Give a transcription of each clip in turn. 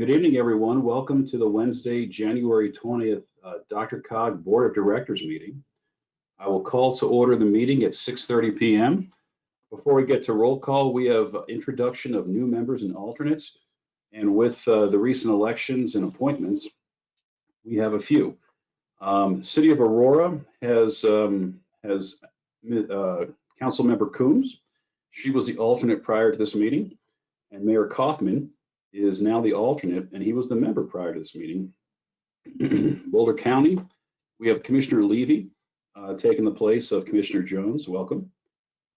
Good evening, everyone. Welcome to the Wednesday, January 20th, uh, DRCOG Board of Directors meeting. I will call to order the meeting at 6:30 PM. Before we get to roll call, we have introduction of new members and alternates. And with uh, the recent elections and appointments, we have a few. Um, City of Aurora has um, has uh, Councilmember Coombs. She was the alternate prior to this meeting. And Mayor Coffman is now the alternate, and he was the member prior to this meeting. Boulder County, we have Commissioner Levy uh, taking the place of Commissioner Jones. Welcome.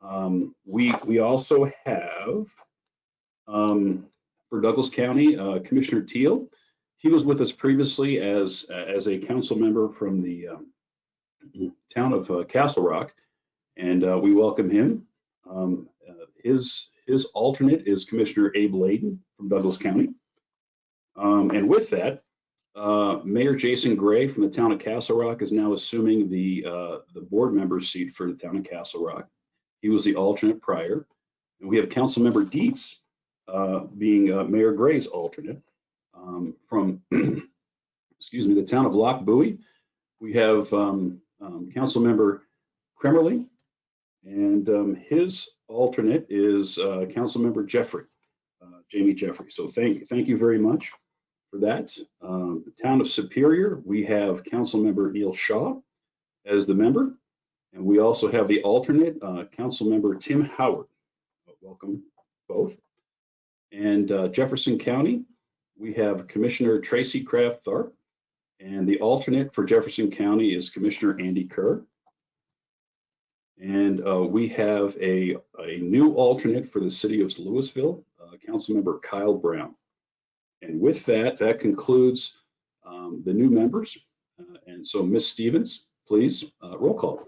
Um, we we also have um, for Douglas County uh, Commissioner Teal. He was with us previously as as a council member from the um, town of uh, Castle Rock, and uh, we welcome him. Um, uh, his his alternate is Commissioner Abe Laydon from Douglas County. Um, and with that, uh, Mayor Jason Gray from the town of Castle Rock is now assuming the uh, the board member seat for the town of Castle Rock. He was the alternate prior. And we have Councilmember Dietz uh, being uh, Mayor Gray's alternate. Um, from, excuse me, the town of Lochbuie, we have um, um, Councilmember Kremerly, and um, his alternate is uh, Councilmember Jeffrey, uh, Jamie Jeffrey. So thank, thank you very much for that. Um, the town of Superior, we have Council Member Neil Shaw as the member. And we also have the alternate, uh, Councilmember Tim Howard. Welcome both. And uh, Jefferson County, we have Commissioner Tracy Kraft Tharp. And the alternate for Jefferson County is Commissioner Andy Kerr. And uh, we have a, a new alternate for the city of Louisville, Councilmember Kyle Brown. And with that, that concludes um, the new members. Uh, and so Ms. Stevens, please, uh, roll call.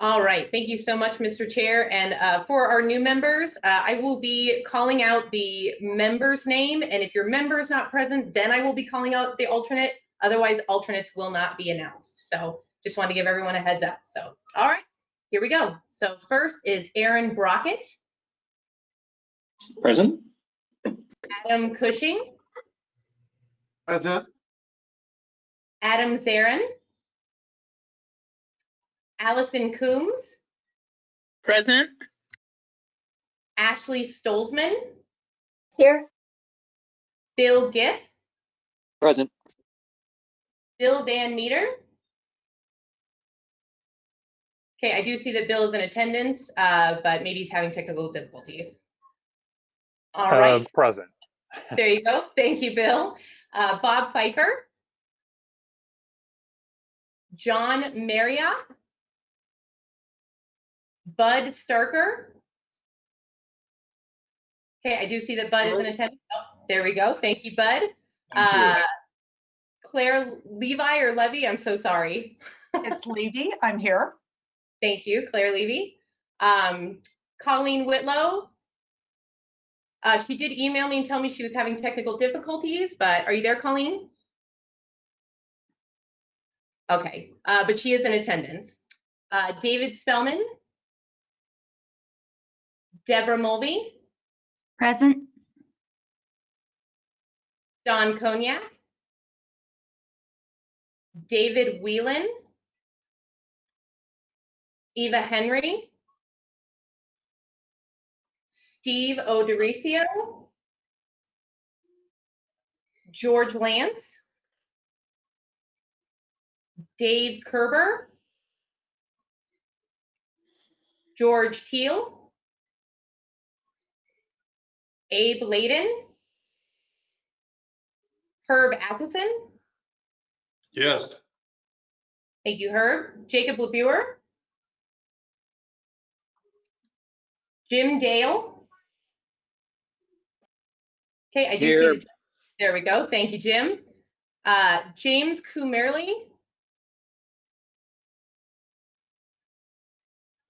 All right, thank you so much, Mr. Chair. And uh, for our new members, uh, I will be calling out the member's name. And if your member is not present, then I will be calling out the alternate. Otherwise, alternates will not be announced. So just want to give everyone a heads up. So, all right, here we go. So first is Aaron Brockett, Present. Adam Cushing, Present. Adam Zarin, Allison Coombs, Present. Ashley Stolzman, Here. Bill Gipp, Present. Bill Van Meter. Okay, I do see that Bill is in attendance, uh, but maybe he's having technical difficulties. All Uh, right, Present. there you go. Thank you, Bill. Uh, Bob Pfeiffer. John Marriott. Bud Starker. Okay, I do see that Bud is in attendance. Oh, there we go. Thank you, Bud. Thank you. Uh, Claire Levi or Levy, I'm so sorry. It's Levy. I'm here. Thank you, Claire Levy. Um, Colleen Whitlow. Uh, she did email me and tell me she was having technical difficulties, but are you there, Colleen? Okay, uh, but she is in attendance. Uh, David Spellman. Deborah Mulvey, Present. Don Cognac. David Whelan. Eva Henry. Steve O'Dorisio. George Lance. Dave Kerber. George Teal. Abe Laydon. Herb Atchison. Yes. Thank you, Herb. Jacob LeBewer. Jim Dale. Okay, I do see. Here. the- There we go. Thank you, Jim. Uh, James Kumerly.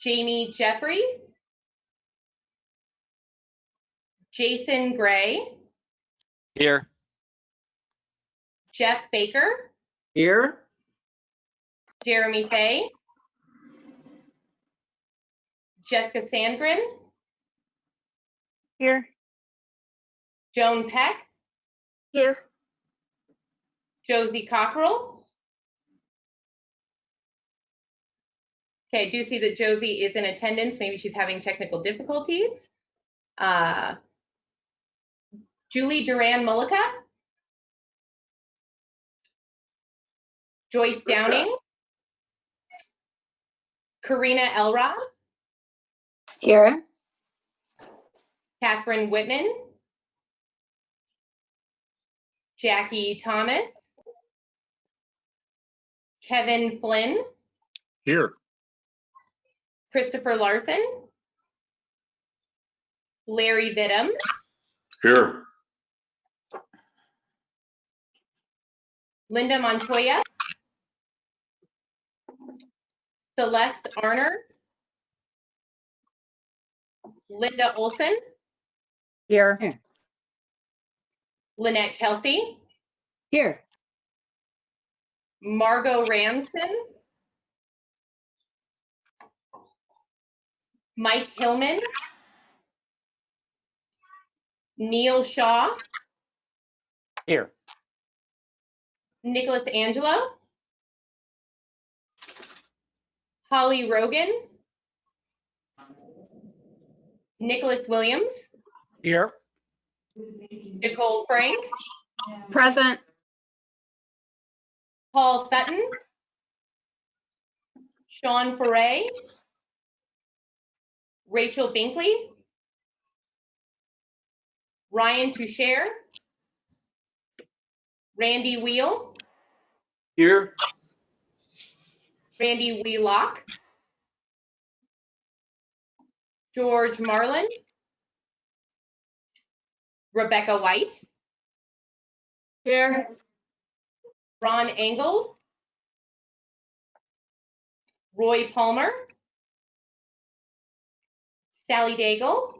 Jamie Jeffrey. Jason Gray. Here. Jeff Baker. Here. Jeremy Fay. Jessica Sandgren. Here. Joan Peck. Here. Josie Cockrell. Okay, I do see that Josie is in attendance. Maybe she's having technical difficulties. Uh, Julie Duran Mullica. Joyce Downing. Karina Elrod, Here. Catherine Whitman. Jackie Thomas. Kevin Flynn. Here. Christopher Larson. Larry Vidham, Here. Linda Montoya. Celeste Arner. Linda Olson, Here. Lynette Kelsey, Here. Margot Ramsden. Mike Hillman. Neil Shaw, Here. Nicholas Angelo. Holly Rogan. Nicholas Williams, Here. Nicole Frank, Present. Paul Sutton. Sean Foray. Rachel Binkley. Ryan Toucher. Randy Wheel, Here. Randy Wheelock. George Marlin. Rebecca White, Here. Ron Engels. Roy Palmer. Sally Daigle,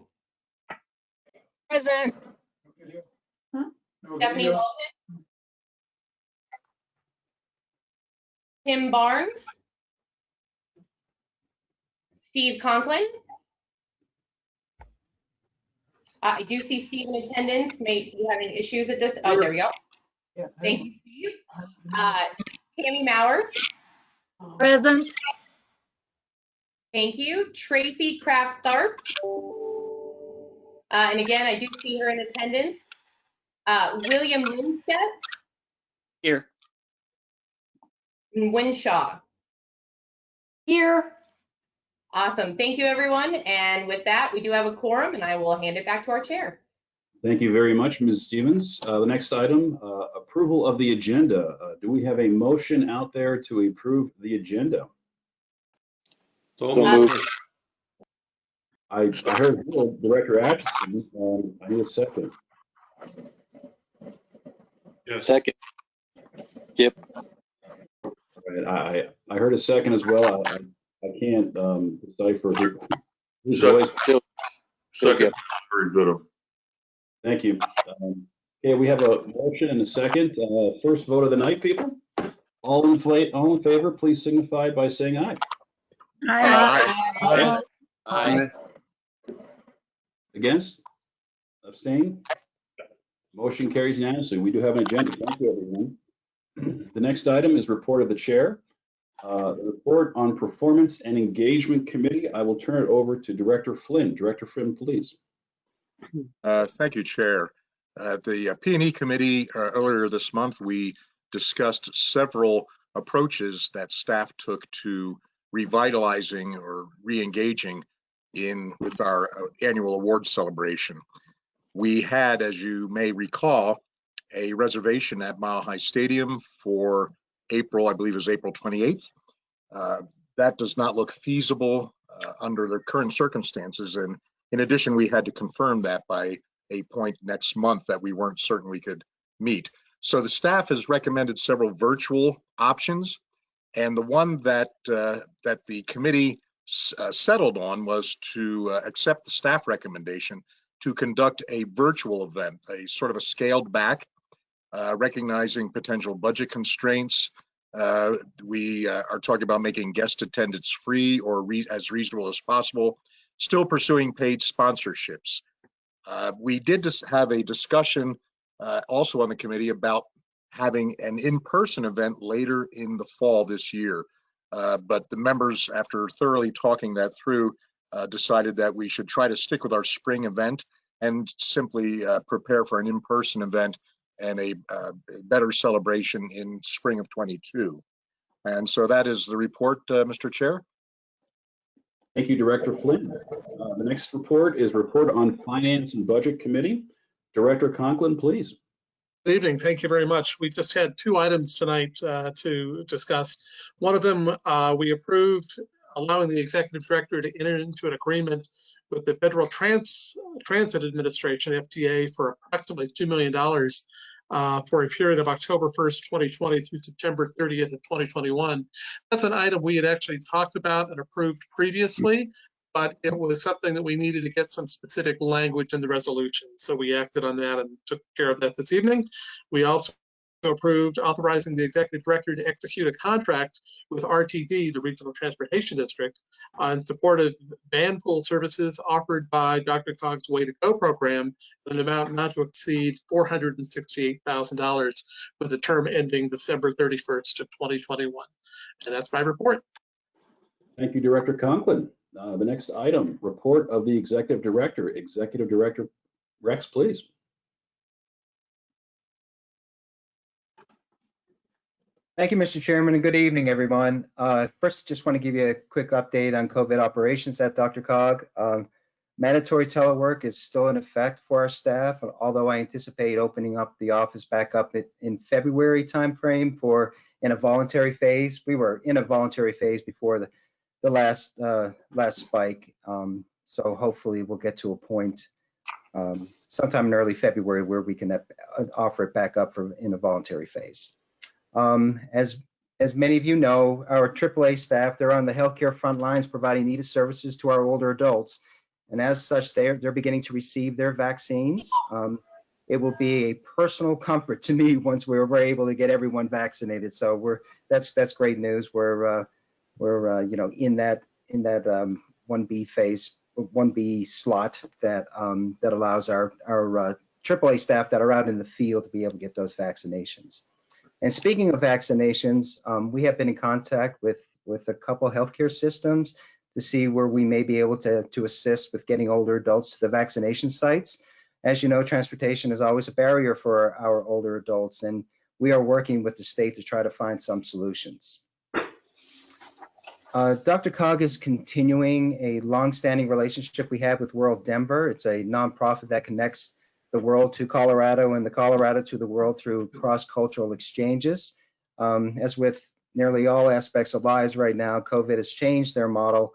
Present. Stephanie Walton. Tim Barnes. Steve Conklin. Uh, I do see Steve in attendance. May be having issues at this. Oh, there we go. Thank you, Steve. Uh, Tammy Mauer. Present. Thank you. Tracy Kraft Tharp. Uh, and again, I do see her in attendance. Uh, William Winstead Here. and Winshaw. Here. Awesome. Thank you, everyone. And with that, we do have a quorum and I will hand it back to our chair. Thank you very much, Ms. Stevens. Uh, The next item, uh, approval of the agenda. Uh, Do we have a motion out there to approve the agenda? So moved. I I heard Director Atchison. um, I need a second. Second. Right, I, I I heard a second as well. I, I- I can't um, decipher who. whose Second. voice- Still. Second. Very good. Thank you. Um, Okay, we have a motion and a second. Uh, First vote of the night, people. All in fla- all in favor, please signify by saying aye. Aye. Aye. Against? Abstain? Motion carries unanimously. We do have an agenda. Thank you, everyone. The next item is report of the chair. Uh, The report on performance and engagement committee. I will turn it over to Director Flynn. Director Flynn, please. Uh, Thank you, Chair. At the uh, P and E Committee uh, earlier this month, we discussed several approaches that staff took to revitalizing or re-engaging in with our uh, annual award celebration. We had, as you may recall, a reservation at Mile High Stadium for April, I believe is April 28th. Uh, That does not look feasible uh, under the current circumstances, and in addition, we had to confirm that by a point next month that we weren't certain we could meet. So the staff has recommended several virtual options. And the one that, uh, that the committee uh, settled on was to uh, accept the staff recommendation to conduct a virtual event, a sort of a scaled back, uh, recognizing potential budget constraints. Uh, We uh, are talking about making guest attendance free or re- as reasonable as possible still pursuing paid sponsorships. Uh, we did have a discussion uh, also on the committee about having an in-person event later in the fall this year. But the members, after thoroughly talking that through, decided that we should try to stick with our spring event and simply prepare for an in-person event and a uh, better celebration in spring of 22. And so that is the report, uh, Mr. Chair. Thank you, Director Flynn. Uh, The next report is report on Finance and Budget Committee. Director Conklin, please. Good evening. Thank you very much. We've just had two items tonight uh, to discuss. One of them, uh, we approved allowing the executive director to enter into an agreement with the Federal Trans Transit Administration, FTA, for approximately $2 million uh, for a period of October 1st, 2020 through September 30th of 2021. That's an item we had actually talked about and approved previously, but it was something that we needed to get some specific language in the resolution. So we acted on that and took care of that this evening. We also approved authorizing the executive director to execute a contract with RTD, the Regional Transportation District, on support of van pool services offered by DRCOG's Way to Go program in an amount not to exceed $468,000 with a term ending December 31st of 2021. And that's my report. Thank you, Director Conklin. Uh, The next item, report of the Executive Director. Executive Director Rex, please. Thank you, Mr. Chairman, and good evening, everyone. Uh, First, just want to give you a quick update on COVID operations at DRCOG. Um, Mandatory telework is still in effect for our staff, although I anticipate opening up the office back up in- February timeframe for, in a voluntary phase. We were in a voluntary phase before the, the last, uh, last spike. Um, So hopefully we'll get to a point um, sometime in early February where we can uh, offer it back up for, in a voluntary phase. Um, as, as many of you know, our AAA staff, they're on the healthcare front lines providing needed services to our older adults. And as such, they're, they're beginning to receive their vaccines. Um, it will be a personal comfort to me once we're, we're able to get everyone vaccinated. So we're, that's, that's great news. We're, uh, we're, uh, you know, in that, in that, um, 1B phase, 1B slot that, um, that allows our, our, uh, AAA staff that are out in the field to be able to get those vaccinations. And speaking of vaccinations, um, we have been in contact with, with a couple healthcare systems to see where we may be able to, to assist with getting older adults to the vaccination sites. As you know, transportation is always a barrier for our older adults, and we are working with the state to try to find some solutions. Uh, DRCOG is continuing a longstanding relationship we have with World Denver. It's a nonprofit that connects the world to Colorado and the Colorado to the world through cross-cultural exchanges. Um, as with nearly all aspects of lives right now, COVID has changed their model.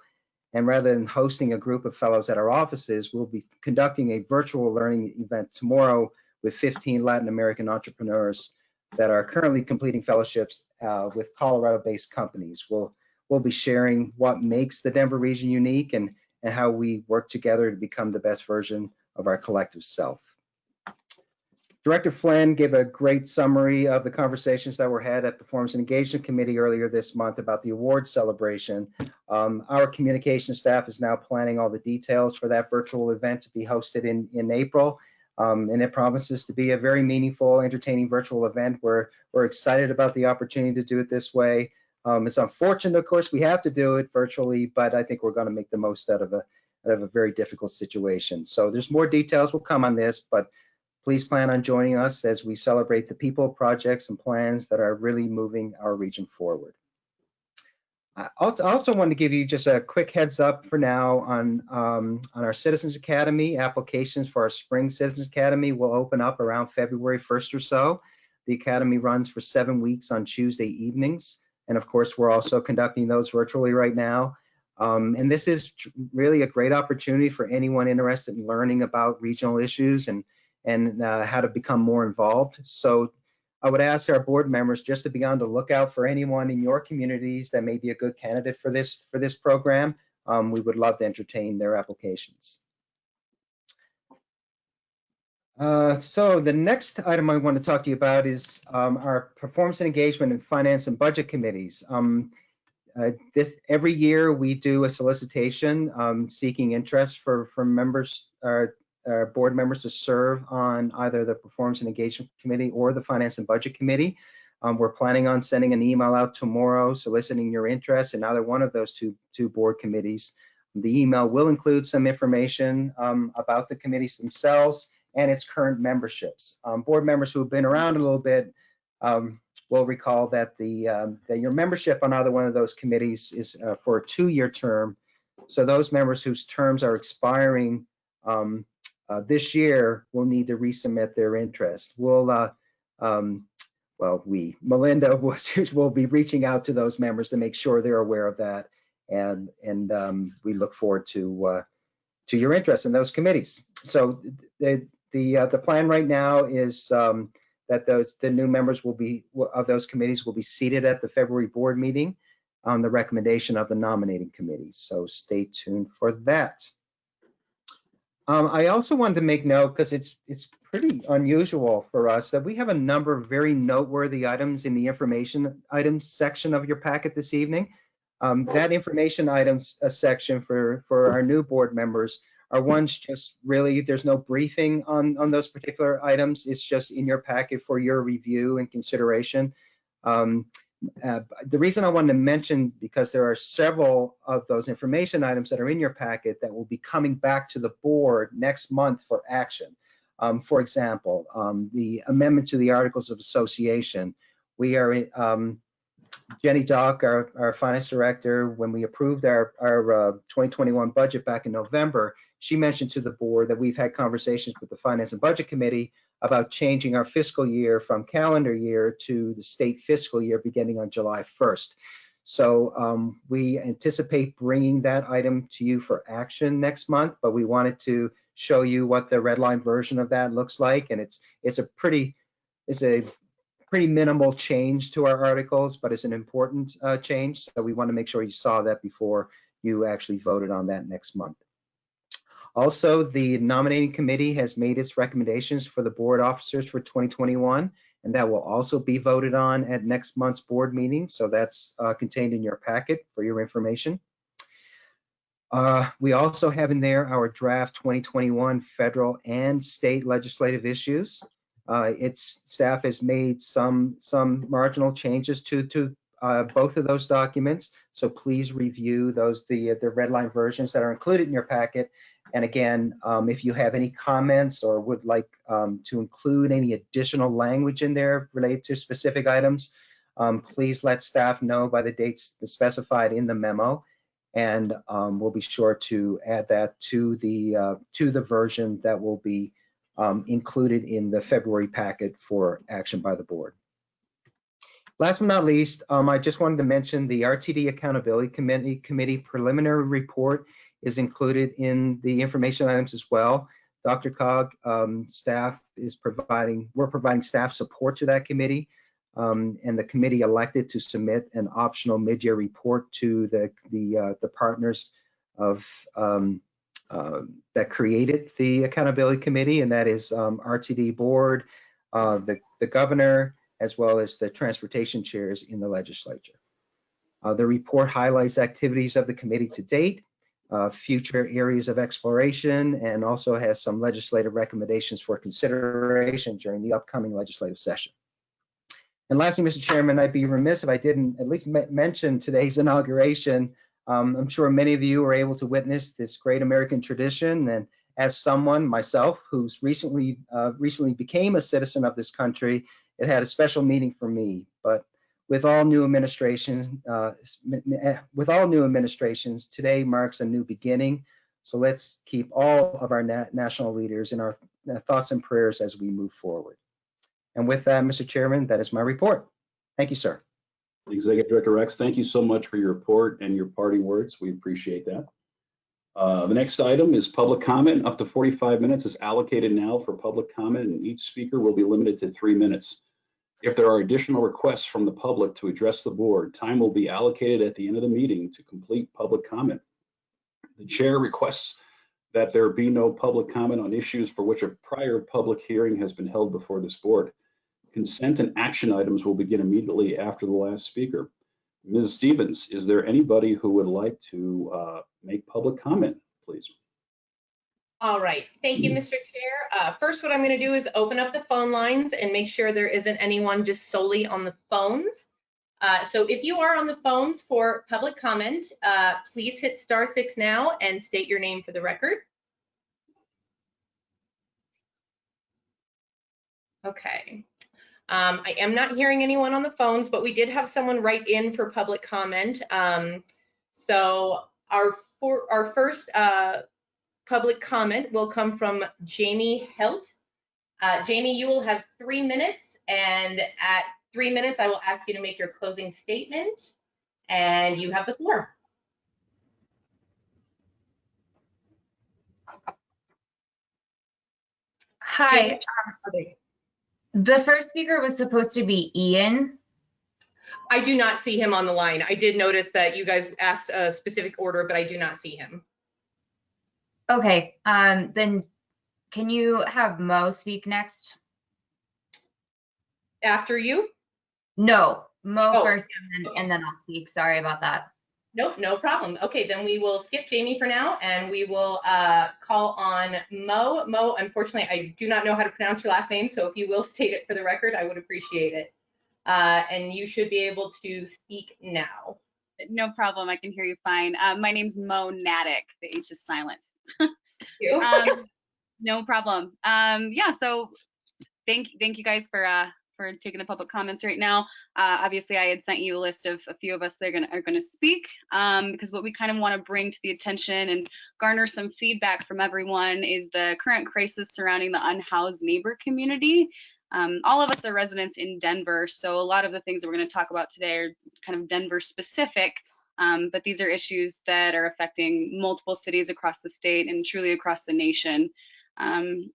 And rather than hosting a group of fellows at our offices, we'll be conducting a virtual learning event tomorrow with 15 Latin American entrepreneurs that are currently completing fellowships uh, with Colorado-based companies. We'll, we'll be sharing what makes the Denver region unique and, and how we work together to become the best version of our collective self. Director Flynn gave a great summary of the conversations that were had at the Performance and Engagement Committee earlier this month about the award celebration. Um, our communication staff is now planning all the details for that virtual event to be hosted in, in April. Um, and it promises to be a very meaningful, entertaining virtual event. We're, we're excited about the opportunity to do it this way. Um, it's unfortunate, of course, we have to do it virtually, but I think we're going to make the most out of a, out of a very difficult situation. So there's more details will come on this, but Please plan on joining us as we celebrate the people, projects, and plans that are really moving our region forward. I also, want to give you just a quick heads up for now on, um, on our Citizens Academy. Applications for our Spring Citizens Academy will open up around February 1st or so. The Academy runs for seven weeks on Tuesday evenings. And of course, we're also conducting those virtually right now. Um, and this is really a great opportunity for anyone interested in learning about regional issues and and uh, how to become more involved. So I would ask our board members just to be on the lookout for anyone in your communities that may be a good candidate for this for this program. Um, we would love to entertain their applications. Uh, so the next item I want to talk to you about is um, our performance and engagement and finance and budget committees. Um, uh, this every year we do a solicitation um, seeking interest for from members uh, uh, board members to serve on either the Performance and Engagement Committee or the Finance and Budget Committee. Um, we're planning on sending an email out tomorrow soliciting your interest in either one of those two, two board committees. The email will include some information um, about the committees themselves and its current memberships. Um, board members who have been around a little bit um, will recall that the um, that your membership on either one of those committees is uh, for a two-year term. So those members whose terms are expiring um, uh, this year will need to resubmit their interest. We'll, uh, um, well, we, Melinda will, will be reaching out to those members to make sure they're aware of that. And, and um, we look forward to, uh, to your interest in those committees. So the, the, uh, the plan right now is um, that those, the new members will be, of those committees will be seated at the February board meeting on the recommendation of the nominating committee. So stay tuned for that. Um, I also wanted to make note, because it's it's pretty unusual for us, that we have a number of very noteworthy items in the information items section of your packet this evening. Um, that information items uh, section for, for our new board members are ones just really, there's no briefing on, on those particular items. It's just in your packet for your review and consideration. Um, uh, the reason I wanted to mention, because there are several of those information items that are in your packet that will be coming back to the board next month for action. Um, for example, um, the amendment to the Articles of Association. We are, um, Jenny Dock, our, our finance director, when we approved our, our uh, 2021 budget back in November, she mentioned to the board that we've had conversations with the Finance and Budget Committee about changing our fiscal year from calendar year to the state fiscal year beginning on July 1st. So um, we anticipate bringing that item to you for action next month, but we wanted to show you what the red line version of that looks like. And it's it's a pretty it's a pretty minimal change to our articles, but it's an important uh, change. So we want to make sure you saw that before you actually voted on that next month. Also, the nominating committee has made its recommendations for the board officers for 2021, and that will also be voted on at next month's board meeting. So that's uh, contained in your packet for your information. Uh, we also have in there our draft 2021 federal and state legislative issues. Uh, its staff has made some some marginal changes to to uh, both of those documents. So please review those the the red line versions that are included in your packet and again, um, if you have any comments or would like um, to include any additional language in there related to specific items, um, please let staff know by the dates specified in the memo. And um, we'll be sure to add that to the uh, to the version that will be um, included in the February packet for action by the board. Last but not least, um, I just wanted to mention the RTD Accountability Committee, Committee preliminary report is included in the information items as well. DRCOG um, staff is providing, we're providing staff support to that committee. Um, and the committee elected to submit an optional mid-year report to the the, uh, the partners of um, uh, that created the accountability committee, and that is um, RTD board, uh, the the governor, as well as the transportation chairs in the legislature. Uh, the report highlights activities of the committee to date uh, future areas of exploration and also has some legislative recommendations for consideration during the upcoming legislative session. And lastly, Mr. Chairman, I'd be remiss if I didn't at least mention today's inauguration. Um, I'm sure many of you were able to witness this great American tradition. And as someone myself who's recently uh, recently became a citizen of this country, it had a special meaning for me. But with all new administrations, uh, with all new administrations, today marks a new beginning. So let's keep all of our na national leaders in our uh, thoughts and prayers as we move forward. And with that, Mr. Chairman, that is my report. Thank you, sir. Executive Director Rex, thank you so much for your report and your parting words. We appreciate that. Uh, the next item is public comment. Up to 45 minutes is allocated now for public comment, and each speaker will be limited to three minutes. If there are additional requests from the public to address the board, time will be allocated at the end of the meeting to complete public comment. The chair requests that there be no public comment on issues for which a prior public hearing has been held before this board. Consent and action items will begin immediately after the last speaker. Ms. Stevens, is there anybody who would like to uh, make public comment, please? All right, thank you, Mr. Chair. Uh, First, what I'm going to do is open up the phone lines and make sure there isn't anyone just solely on the phones. Uh, So if you are on the phones for public comment, uh, please hit star six now and state your name for the record. Okay. Um, I am not hearing anyone on the phones, but we did have someone write in for public comment. Um, So our, for, our first uh, public comment will come from Jamie Helt. Uh, Jamie, you will have three minutes, and at three minutes, I will ask you to make your closing statement, and you have the floor. Hi, Okay. the first speaker was supposed to be Ian. I do not see him on the line. I did notice that you guys asked a specific order, but I do not see him. Okay, um, then can you have Mo speak next? After you? No, Mo Oh, first and then, and then I'll speak. Sorry about that. Nope, no problem. Okay, then we will skip Jamie for now and we will uh, call on Mo. Mo, unfortunately, I do not know how to pronounce your last name, so if you will state it for the record, I would appreciate it. Uh, and you should be able to speak now. No problem. I can hear you fine. Uh, my name's Mo Natick. The H is silent. Um, no problem. Um, yeah. So thank thank you guys for uh, for taking the public comments right now. Uh, obviously, I had sent you a list of a few of us that are gonna are gonna speak um, because what we kind of want to bring to the attention and garner some feedback from everyone is the current crisis surrounding the unhoused neighbor community. Um, all of us are residents in Denver, so a lot of the things that we're going to talk about today are kind of Denver specific. Um, but these are issues that are affecting multiple cities across the state and truly across the nation. Um,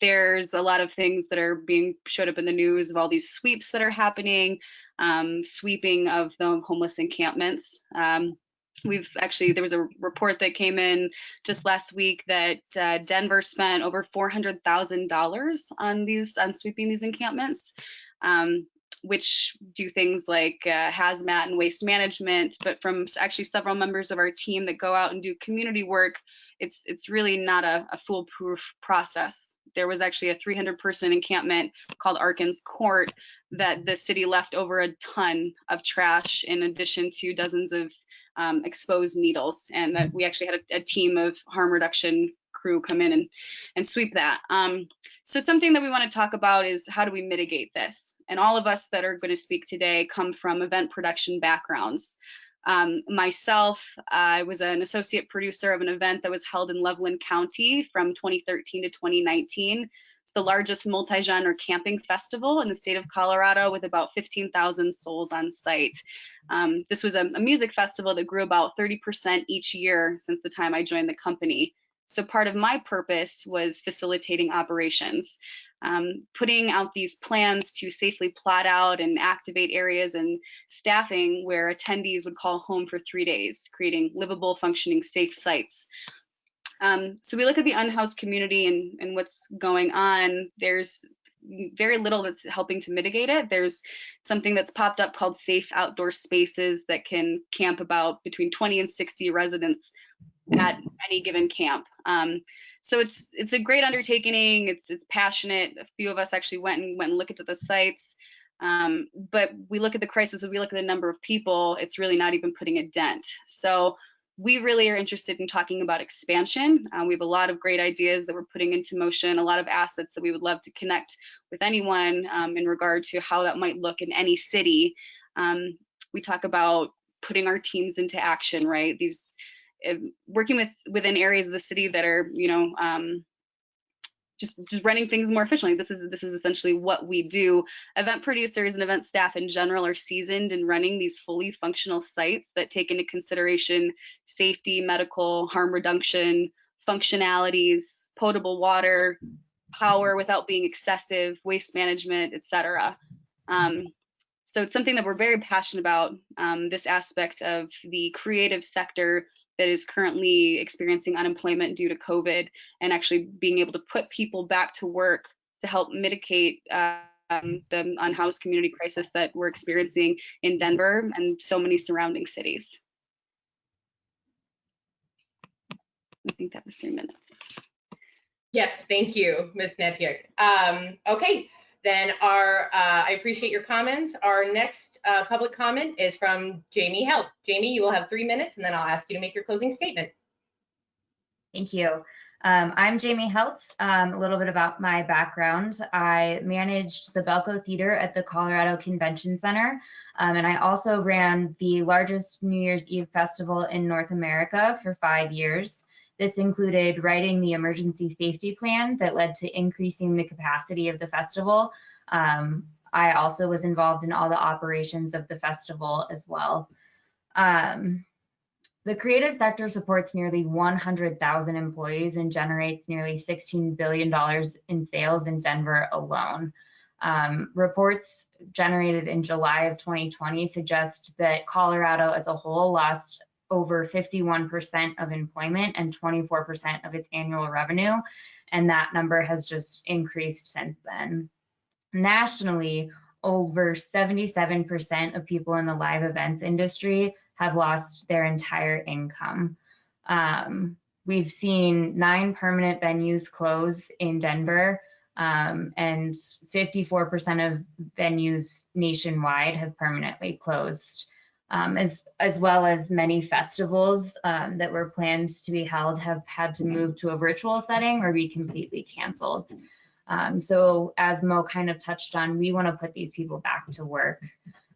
there's a lot of things that are being showed up in the news of all these sweeps that are happening, um, sweeping of the homeless encampments. Um, we've actually, there was a report that came in just last week that uh, Denver spent over $400,000 on these, on sweeping these encampments. Um, which do things like uh, hazmat and waste management, but from actually several members of our team that go out and do community work, it's it's really not a, a foolproof process. There was actually a 300 person encampment called Arkins Court that the city left over a ton of trash in addition to dozens of um, exposed needles, and that we actually had a, a team of harm reduction crew come in and and sweep that. Um, so something that we want to talk about is how do we mitigate this? And all of us that are going to speak today come from event production backgrounds. Um, myself, I was an associate producer of an event that was held in Loveland County from 2013 to 2019. It's the largest multi-genre camping festival in the state of Colorado with about 15,000 souls on site. Um, this was a, a music festival that grew about 30% each year since the time I joined the company. So part of my purpose was facilitating operations, um, putting out these plans to safely plot out and activate areas and staffing where attendees would call home for three days, creating livable, functioning, safe sites. Um, so we look at the unhoused community and, and what's going on. There's very little that's helping to mitigate it. There's something that's popped up called safe outdoor spaces that can camp about between 20 and 60 residents at any given camp. Um, so it's it's a great undertaking. It's it's passionate. A few of us actually went and went and looked at the sites. Um, but we look at the crisis and we look at the number of people. It's really not even putting a dent. So we really are interested in talking about expansion. Uh, we have a lot of great ideas that we're putting into motion, a lot of assets that we would love to connect with anyone um, in regard to how that might look in any city. Um, we talk about putting our teams into action, right? These working with within areas of the city that are, you know, um, just just running things more efficiently. This is this is essentially what we do. Event producers and event staff in general are seasoned in running these fully functional sites that take into consideration safety, medical, harm reduction, functionalities, potable water, power without being excessive, waste management, etc. Um, so it's something that we're very passionate about. Um, this aspect of the creative sector that is currently experiencing unemployment due to COVID and actually being able to put people back to work to help mitigate um, the unhoused community crisis that we're experiencing in Denver and so many surrounding cities. I think that was three minutes. Yes, thank you, Ms. Netyak. Um, okay, then our, uh, I appreciate your comments. Our next, uh, public comment is from Jamie Helt. Jamie, you will have three minutes and then I'll ask you to make your closing statement. Thank you. Um, I'm Jamie Heltz. Um, a little bit about my background. I managed the Bellco Theater at the Colorado Convention Center, um, and I also ran the largest New Year's Eve festival in North America for five years. This included writing the emergency safety plan that led to increasing the capacity of the festival. Um, I also was involved in all the operations of the festival as well. Um, the creative sector supports nearly 100,000 employees and generates nearly $16 billion in sales in Denver alone. Um, reports generated in July of 2020 suggest that Colorado as a whole lost over 51% of employment and 24% of its annual revenue. And that number has just increased since then. Nationally, over 77% of people in the live events industry have lost their entire income. Um, we've seen nine permanent venues close in Denver, um, and 54% of venues nationwide have permanently closed um, as, as well as many festivals um, that were planned to be held have had to move to a virtual setting or be completely canceled. Um, so as Mo kind of touched on, we want to put these people back to work.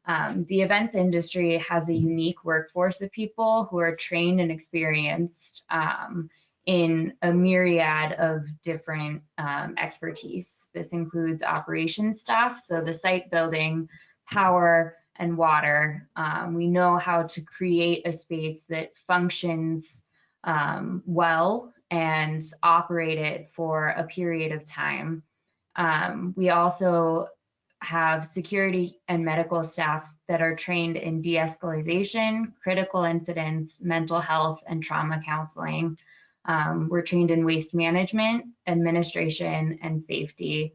Um, the events industry has a unique workforce of people who are trained and experienced um, in a myriad of different um, expertise. This includes operations staff, so the site building, power, and water. Um, we know how to create a space that functions um, well and operate it for a period of time. Um, we also have security and medical staff that are trained in de-escalation, critical incidents, mental health, and trauma counseling. Um, we're trained in waste management, administration, and safety.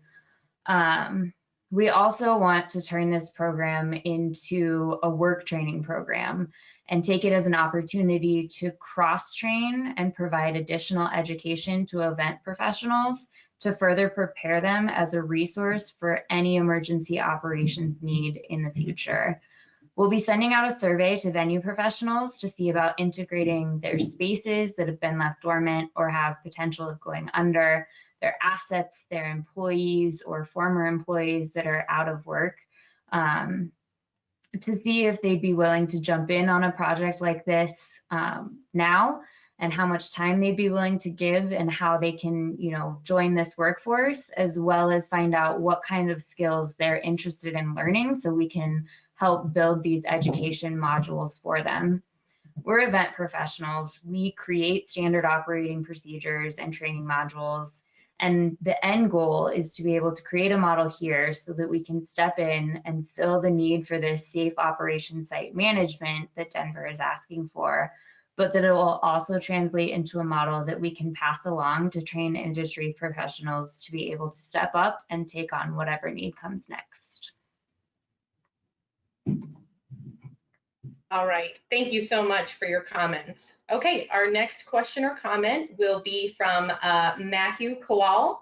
Um, we also want to turn this program into a work training program and take it as an opportunity to cross train and provide additional education to event professionals to further prepare them as a resource for any emergency operations need in the future. We'll be sending out a survey to venue professionals to see about integrating their spaces that have been left dormant or have potential of going under their assets, their employees or former employees that are out of work um, to see if they'd be willing to jump in on a project like this um, now and how much time they'd be willing to give and how they can, you know, join this workforce, as well as find out what kind of skills they're interested in learning so we can help build these education modules for them. We're event professionals. We create standard operating procedures and training modules and the end goal is to be able to create a model here so that we can step in and fill the need for this safe operation site management that Denver is asking for, but that it will also translate into a model that we can pass along to train industry professionals to be able to step up and take on whatever need comes next. All right, thank you so much for your comments. Okay, our next question or comment will be from uh, Matthew Kowal.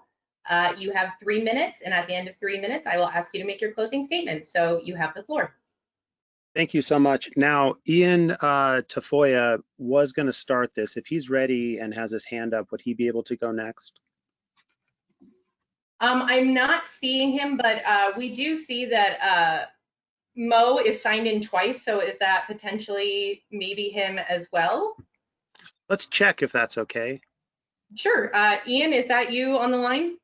Uh, you have three minutes, and at the end of three minutes, I will ask you to make your closing statement. So you have the floor. Thank you so much. Now, Ian uh, Tafoya was going to start this. If he's ready and has his hand up, would he be able to go next? Um, I'm not seeing him, but uh, we do see that uh, Mo is signed in twice, so is that potentially maybe him as well? Let's check if that's okay. Sure. Uh, Ian, is that you on the line?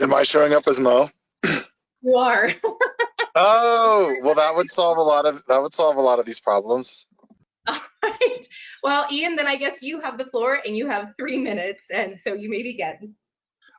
Am I showing up as Mo? You are. oh, well, that would solve a lot of that would solve a lot of these problems. All right. Well, Ian, then I guess you have the floor and you have three minutes, and so you may begin.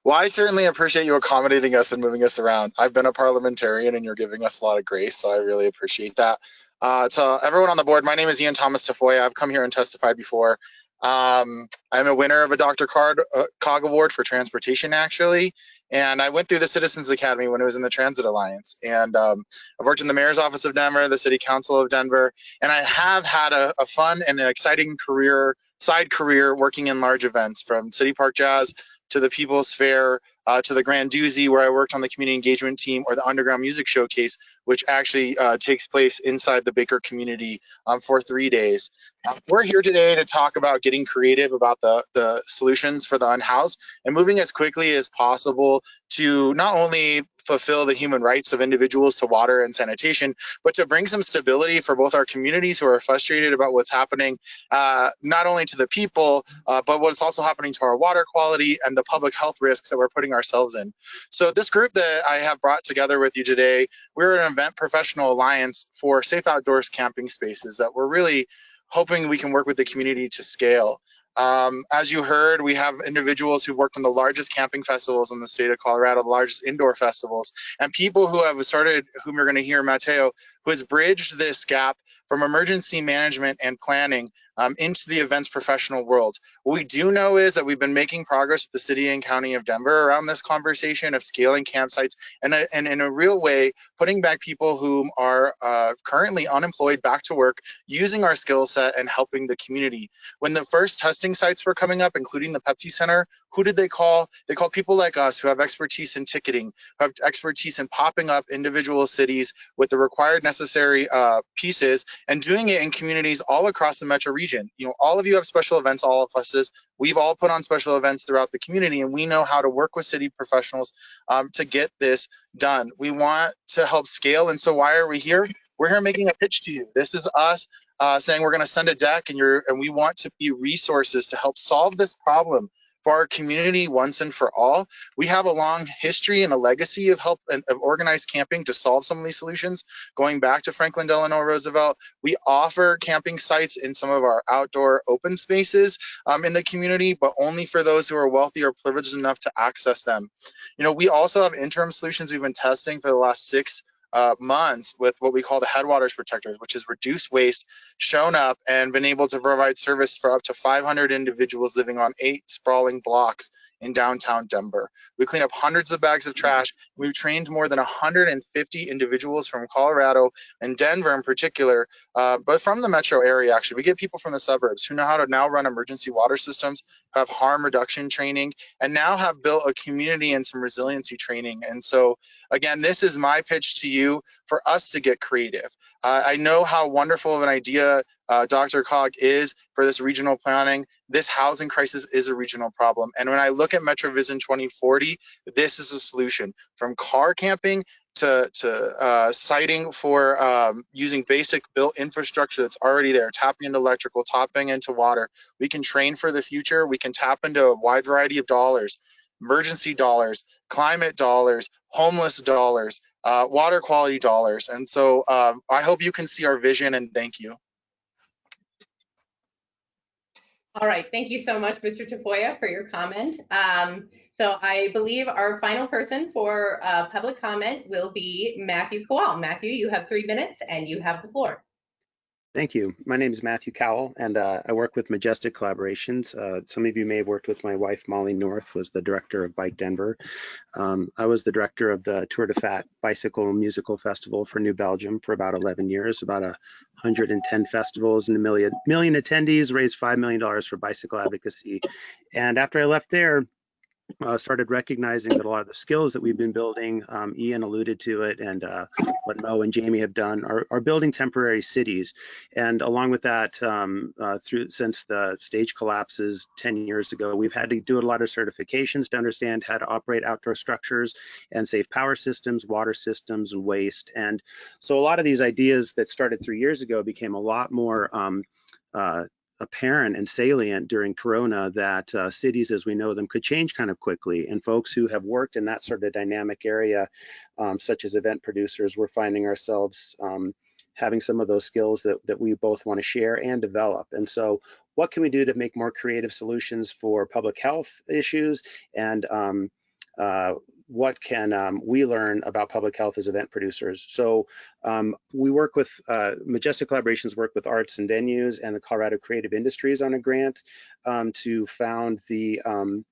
Well, I certainly appreciate you accommodating us and moving us around. I've been a parliamentarian and you're giving us a lot of grace, so I really appreciate that. Uh, to everyone on the board, my name is Ian Thomas Tafoya. I've come here and testified before. Um, I'm a winner of a Dr. Card, uh, Cog Award for transportation, actually. And I went through the Citizens Academy when it was in the Transit Alliance. And um, I've worked in the Mayor's Office of Denver, the City Council of Denver, and I have had a, a fun and an exciting career, side career working in large events from City Park Jazz to the People's Fair, uh, to the Grandoozy, where I worked on the community engagement team, or the Underground Music Showcase, which actually uh, takes place inside the Baker community um, for three days. Uh, we're here today to talk about getting creative about the, the solutions for the unhoused and moving as quickly as possible to not only fulfill the human rights of individuals to water and sanitation, but to bring some stability for both our communities who are frustrated about what's happening, uh, not only to the people, uh, but what's also happening to our water quality and the public health risks that we're putting ourselves in. So this group that I have brought together with you today, we're an event professional alliance for safe outdoors camping spaces that we're really hoping we can work with the community to scale. Um, as you heard, we have individuals who've worked on the largest camping festivals in the state of Colorado, the largest indoor festivals, and people who have started, whom you're going to hear, Mateo, who has bridged this gap from emergency management and planning um, into the events professional world. What we do know is that we've been making progress with the city and county of Denver around this conversation of scaling campsites and, uh, and in a real way, putting back people who are uh, currently unemployed back to work, using our skill set and helping the community. When the first testing sites were coming up, including the Pepsi Center, who did they call? They called people like us who have expertise in ticketing, who have expertise in popping up individual cities with the required necessary uh, pieces and doing it in communities all across the metro region. You know, all of you have special events, all of us is. We've all put on special events throughout the community, and we know how to work with city professionals um, to get this done. We want to help scale, and so why are we here? We're here making a pitch to you. This is us uh, saying we're going to send a deck, and you're and we want to be resources to help solve this problem for our community once and for all. We have a long history and a legacy of help and of organized camping to solve some of these solutions. Going back to Franklin Delano Roosevelt, we offer camping sites in some of our outdoor open spaces um, in the community, but only for those who are wealthy or privileged enough to access them. You know, we also have interim solutions we've been testing for the last six uh, months with what we call the headwaters protectors, which is reduced waste, shown up and been able to provide service for up to 500 individuals living on eight sprawling blocks in downtown Denver. We clean up hundreds of bags of trash. We've trained more than 150 individuals from Colorado and Denver in particular, uh, but from the metro area actually. We get people from the suburbs who know how to now run emergency water systems, have harm reduction training, and now have built a community and some resiliency training. And so again, this is my pitch to you for us to get creative. Uh, I know how wonderful of an idea uh, DRCOG is for this regional planning. This housing crisis is a regional problem. And when I look at MetroVision 2040, this is a solution from car camping to, to uh, siting for um, using basic built infrastructure that's already there, tapping into electrical, tapping into water. We can train for the future. We can tap into a wide variety of dollars emergency dollars, climate dollars, homeless dollars, uh, water quality dollars. And so um, I hope you can see our vision and thank you. All right, thank you so much, Mr. Tafoya, for your comment. Um, so I believe our final person for uh, public comment will be Matthew Kowal. Matthew, you have three minutes and you have the floor. Thank you. My name is Matthew Cowell, and uh, I work with Majestic Collaborations. Uh, some of you may have worked with my wife, Molly North, was the director of Bike Denver. Um, I was the director of the Tour de Fat Bicycle Musical Festival for New Belgium for about 11 years, about 110 festivals and a million, million attendees, raised $5 million for bicycle advocacy. And after I left there, uh, started recognizing that a lot of the skills that we've been building, um, Ian alluded to it, and uh, what Mo and Jamie have done, are, are, building temporary cities. And along with that, um, uh, through since the stage collapses 10 years ago, we've had to do a lot of certifications to understand how to operate outdoor structures and safe power systems, water systems, and waste. And so a lot of these ideas that started three years ago became a lot more um, uh, apparent and salient during Corona that uh, cities as we know them could change kind of quickly. And folks who have worked in that sort of dynamic area, um, such as event producers, we're finding ourselves um, having some of those skills that, that we both want to share and develop. And so what can we do to make more creative solutions for public health issues and um, uh, what can um, we learn about public health as event producers. So um, we work with, uh, Majestic Collaborations work with arts and venues and the Colorado Creative Industries on a grant um, to found the um,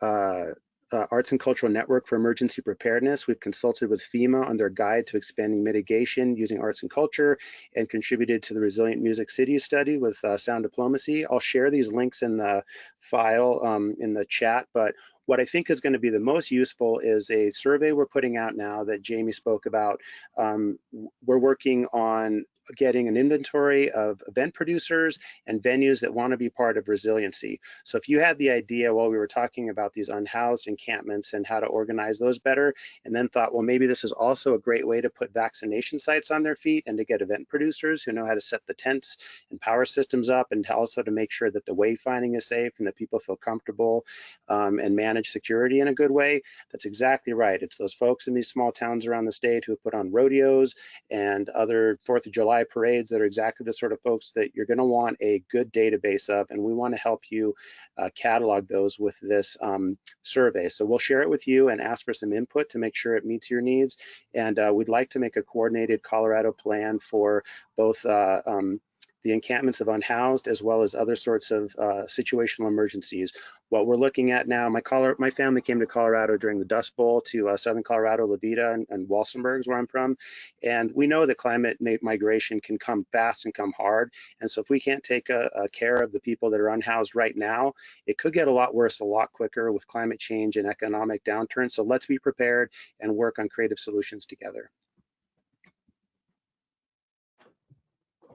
uh, uh, Arts and Cultural Network for Emergency Preparedness. We've consulted with FEMA on their guide to expanding mitigation using arts and culture and contributed to the Resilient Music Cities study with uh, Sound Diplomacy. I'll share these links in the file um, in the chat, but what I think is going to be the most useful is a survey we're putting out now that Jamie spoke about. Um, we're working on getting an inventory of event producers and venues that want to be part of resiliency. So if you had the idea while we were talking about these unhoused encampments and how to organize those better, and then thought, well, maybe this is also a great way to put vaccination sites on their feet and to get event producers who know how to set the tents and power systems up and also to make sure that the wayfinding is safe and that people feel comfortable um, and manage security in a good way, that's exactly right. It's those folks in these small towns around the state who put on rodeos and other 4th of July parades that are exactly the sort of folks that you're going to want a good database of, and we want to help you uh, catalog those with this um, survey. So we'll share it with you and ask for some input to make sure it meets your needs. And uh, we'd like to make a coordinated Colorado plan for both uh, um, the encampments of unhoused as well as other sorts of uh, situational emergencies. What we're looking at now, my, Colorado, my family came to Colorado during the Dust Bowl to uh, Southern Colorado, La Veta and, and Walsenburg is where I'm from. And we know that climate migration can come fast and come hard. And so if we can't take a, a care of the people that are unhoused right now, it could get a lot worse a lot quicker with climate change and economic downturn. So let's be prepared and work on creative solutions together.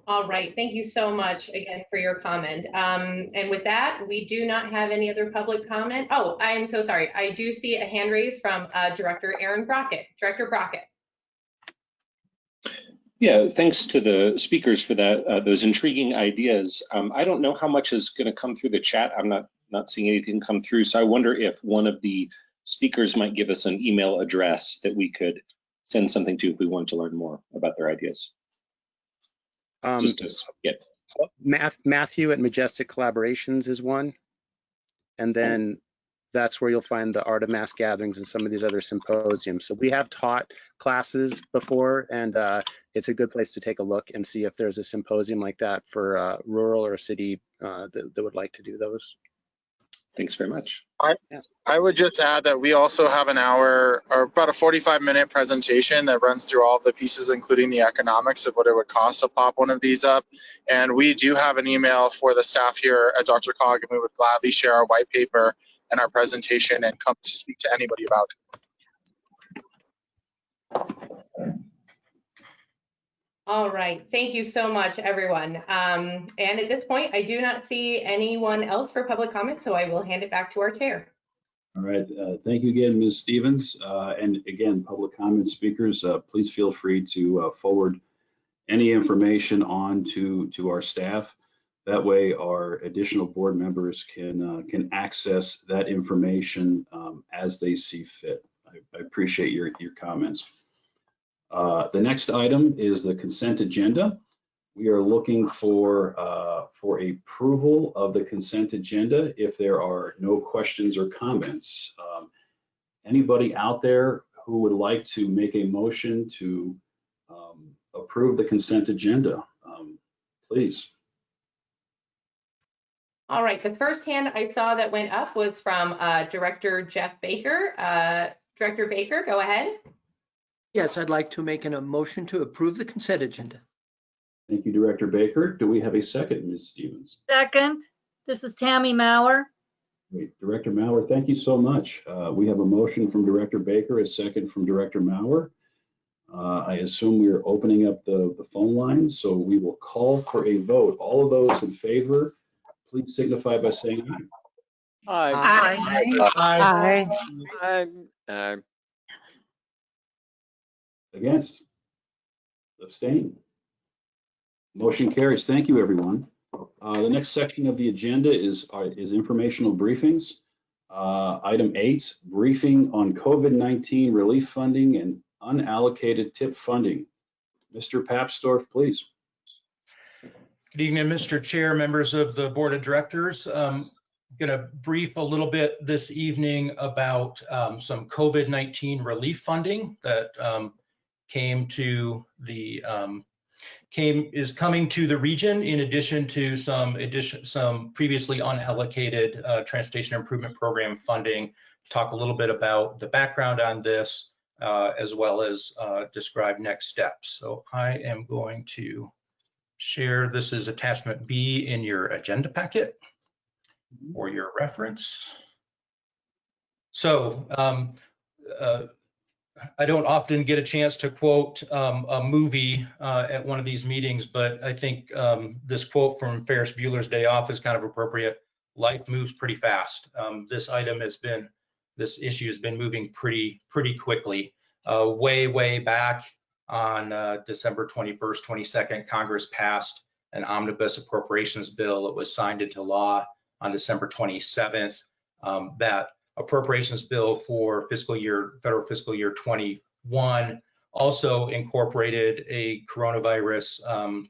All right, thank you so much again for your comment. Um, and with that, we do not have any other public comment. Oh, I'm so sorry. I do see a hand raise from uh, Director Aaron Brockett. Director Brockett. Yeah, thanks to the speakers for that, uh, those intriguing ideas. Um, I don't know how much is going to come through the chat. I'm not not seeing anything come through, so I wonder if one of the speakers might give us an email address that we could send something to if we want to learn more about their ideas. Um, Just to get Math, Matthew at Majestic Collaborations is one. And then that's where you'll find the Art of Mass Gatherings and some of these other symposiums. So we have taught classes before, and uh, it's a good place to take a look and see if there's a symposium like that for uh, rural or city uh, that, that would like to do those. Thanks very much. I, I would just add that we also have an hour or about a 45 minute presentation that runs through all the pieces, including the economics of what it would cost to pop one of these up. And we do have an email for the staff here at DRCOG, and we would gladly share our white paper and our presentation and come to speak to anybody about it. All right, thank you so much, everyone. Um, and at this point, I do not see anyone else for public comment, so I will hand it back to our chair. All right, uh, thank you again, Ms. Stevens. Uh, and again, public comment speakers, uh, please feel free to uh, forward any information on to, to our staff. That way our additional board members can, uh, can access that information um, as they see fit. I, I appreciate your, your comments. Uh, the next item is the consent agenda. We are looking for uh, for approval of the consent agenda if there are no questions or comments. Um, anybody out there who would like to make a motion to um, approve the consent agenda, um, please. All right, the first hand I saw that went up was from uh, Director Jeff Baker. Uh, Director Baker, go ahead. Yes, I'd like to make an, a motion to approve the consent agenda. Thank you, Director Baker. Do we have a second, Ms. Stevens? Second, this is Tammy Mauer. Great. Director Mauer, thank you so much. Uh, we have a motion from Director Baker, a second from Director Mauer. Uh, I assume we are opening up the, the phone lines, so we will call for a vote. All of those in favor, please signify by saying aye. Aye. Aye. Aye. Aye. Against? Abstain? Motion carries. Thank you, everyone. Uh, the next section of the agenda is, uh, is informational briefings. Uh, item eight, briefing on COVID-19 relief funding and unallocated tip funding. Mr. Papsdorf, please. Good evening, Mr. Chair, members of the Board of Directors. Um, I'm going to brief a little bit this evening about um, some COVID-19 relief funding that um, came to the um, came is coming to the region in addition to some addition some previously unallocated uh, transportation improvement program funding. Talk a little bit about the background on this uh, as well as uh, describe next steps. So I am going to share this is attachment B in your agenda packet for your reference. So um, uh, I don't often get a chance to quote um, a movie uh, at one of these meetings, but I think um, this quote from Ferris Bueller's Day Off is kind of appropriate. Life moves pretty fast. Um, this item has been, this issue has been moving pretty, pretty quickly. Uh, way, way back on uh, December 21st, 22nd, Congress passed an omnibus appropriations bill. It was signed into law on December 27th. Um, that appropriations bill for fiscal year, federal fiscal year 21 also incorporated a coronavirus um,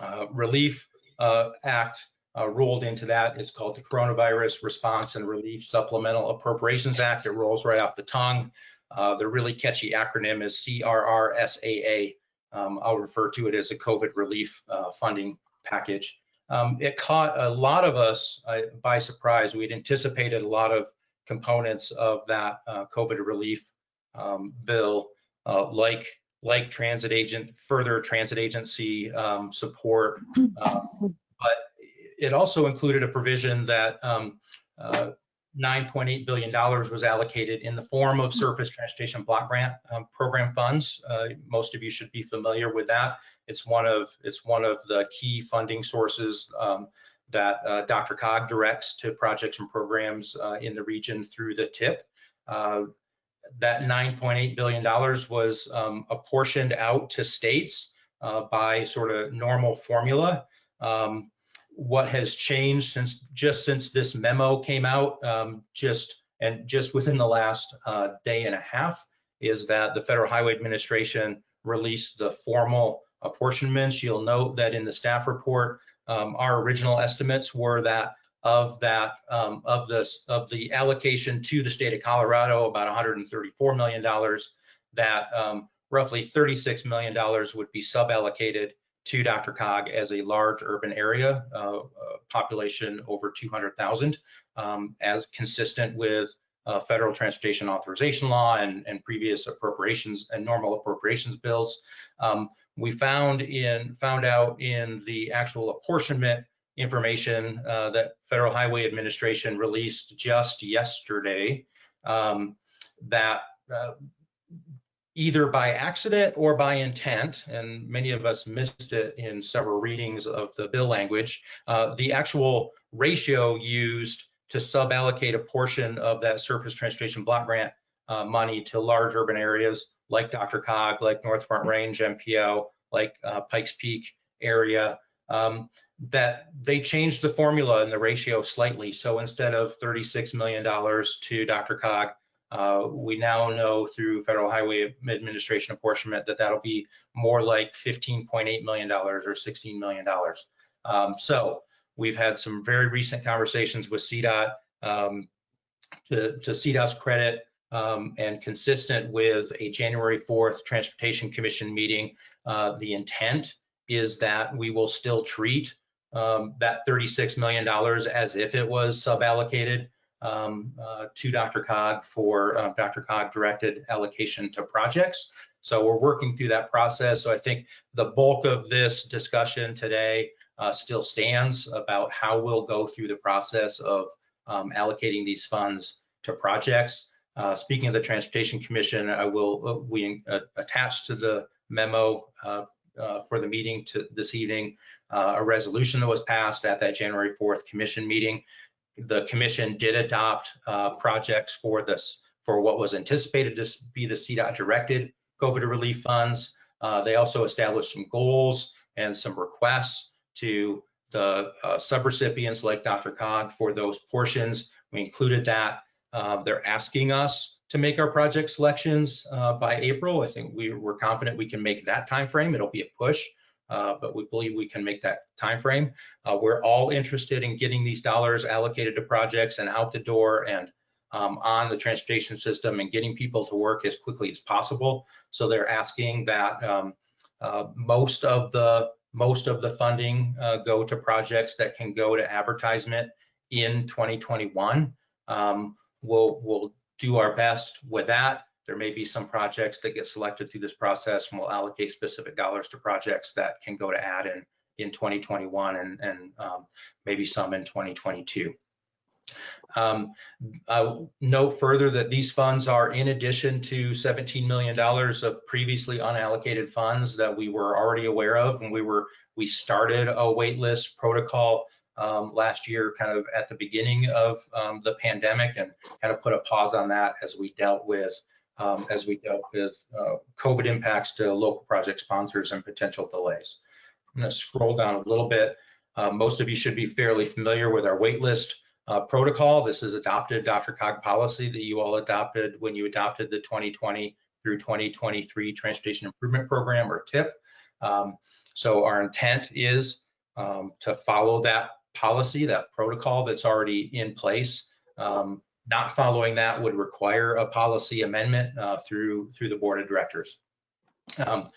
uh, relief uh, act uh, rolled into that. It's called the Coronavirus Response and Relief Supplemental Appropriations Act. It rolls right off the tongue. Uh, the really catchy acronym is CRRSAA. Um, I'll refer to it as a COVID relief uh, funding package. Um, it caught a lot of us uh, by surprise. We'd anticipated a lot of components of that uh, COVID relief um, bill, uh, like like transit agent, further transit agency um, support, uh, but it also included a provision that um, uh, $9.8 billion was allocated in the form of surface transportation block grant um, program funds. Uh, most of you should be familiar with that. It's one of it's one of the key funding sources um, that uh, DRCOG directs to projects and programs uh, in the region through the TIP. Uh, that $9.8 billion was um, apportioned out to states uh, by sort of normal formula. Um, what has changed since just since this memo came out, um, just and just within the last uh, day and a half, is that the Federal Highway Administration released the formal apportionments. You'll note that in the staff report, um, our original estimates were that of that um, of this of the allocation to the state of Colorado, about 134 million dollars, that um, roughly 36 million dollars would be suballocated to DRCOG as a large urban area, uh, uh, population over 200,000, um, as consistent with uh, federal transportation authorization law and, and previous appropriations and normal appropriations bills. Um, we found in found out in the actual apportionment information uh, that Federal Highway Administration released just yesterday um, that uh, either by accident or by intent, and many of us missed it in several readings of the bill language, uh, the actual ratio used to suballocate a portion of that surface transportation block grant uh, money to large urban areas like DRCOG, like North Front Range MPO, like uh, Pikes Peak area, um, that they changed the formula and the ratio slightly. So instead of $36 million to DRCOG, uh, we now know through Federal Highway Administration apportionment that that'll be more like $15.8 million or $16 million. Um, so we've had some very recent conversations with CDOT um, to, to CDOT's credit um, and consistent with a January 4th Transportation Commission meeting, uh, the intent is that we will still treat um, that $36 million as if it was suballocated um, uh, to DRCOG for uh, DRCOG directed allocation to projects. So we're working through that process. So I think the bulk of this discussion today uh, still stands about how we'll go through the process of um, allocating these funds to projects. Uh, speaking of the Transportation Commission, I will uh, we uh, attach to the memo for the meeting to this evening a resolution that was passed at that January 4th commission meeting the commission did adopt uh, projects for this for what was anticipated to be the CDOT directed COVID relief funds. Uh, they also established some goals and some requests to the uh, subrecipients like DRCOG for those portions. We included that. Uh, they're asking us to make our project selections uh, by April. I think we, we're confident we can make that time frame. It'll be a push, uh, but we believe we can make that time frame. Uh, we're all interested in getting these dollars allocated to projects and out the door and um, on the transportation system and getting people to work as quickly as possible. So they're asking that um, uh, most of the most of the funding uh, go to projects that can go to advertisement in 2021. Um, we'll we'll do our best with that. There may be some projects that get selected through this process and we'll allocate specific dollars to projects that can go to add in, in 2021 and, and um, maybe some in 2022. Um, note further that these funds are in addition to $17 million of previously unallocated funds that we were already aware of when we were we started a waitlist protocol um, last year, kind of at the beginning of um, the pandemic, and kind of put a pause on that as we dealt with um, as we dealt with uh, COVID impacts to local project sponsors and potential delays. I'm going to scroll down a little bit. Uh, most of you should be fairly familiar with our waitlist uh, protocol. This is adopted DRCOG policy that you all adopted when you adopted the 2020 through 2023 Transportation Improvement Program or TIP. Um, so our intent is um, to follow that policy, that protocol that's already in place. Um, not following that would require a policy amendment uh, through through the board of directors. Um,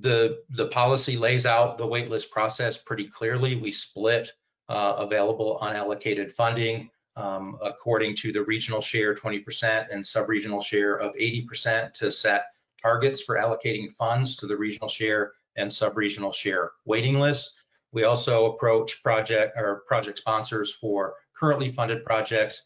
the the policy lays out the waitlist process pretty clearly. We split uh, available unallocated funding um, according to the regional share 20% and sub-regional share of 80% to set targets for allocating funds to the regional share and sub-regional share waiting lists. We also approach project or project sponsors for currently funded projects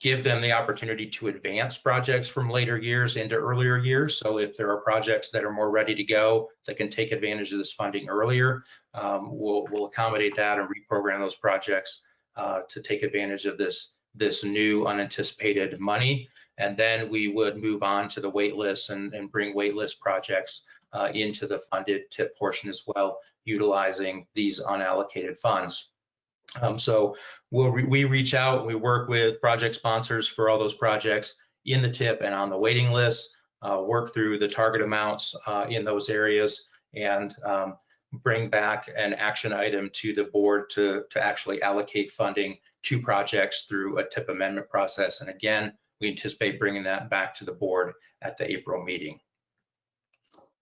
give them the opportunity to advance projects from later years into earlier years. So if there are projects that are more ready to go that can take advantage of this funding earlier, um, we'll, we'll accommodate that and reprogram those projects uh, to take advantage of this, this new unanticipated money. And then we would move on to the wait list and, and bring wait list projects uh, into the funded tip portion as well, utilizing these unallocated funds. Um, so we'll re we reach out, we work with project sponsors for all those projects in the tip and on the waiting list, uh, work through the target amounts uh, in those areas and um, bring back an action item to the board to, to actually allocate funding to projects through a tip amendment process. And again, we anticipate bringing that back to the board at the April meeting.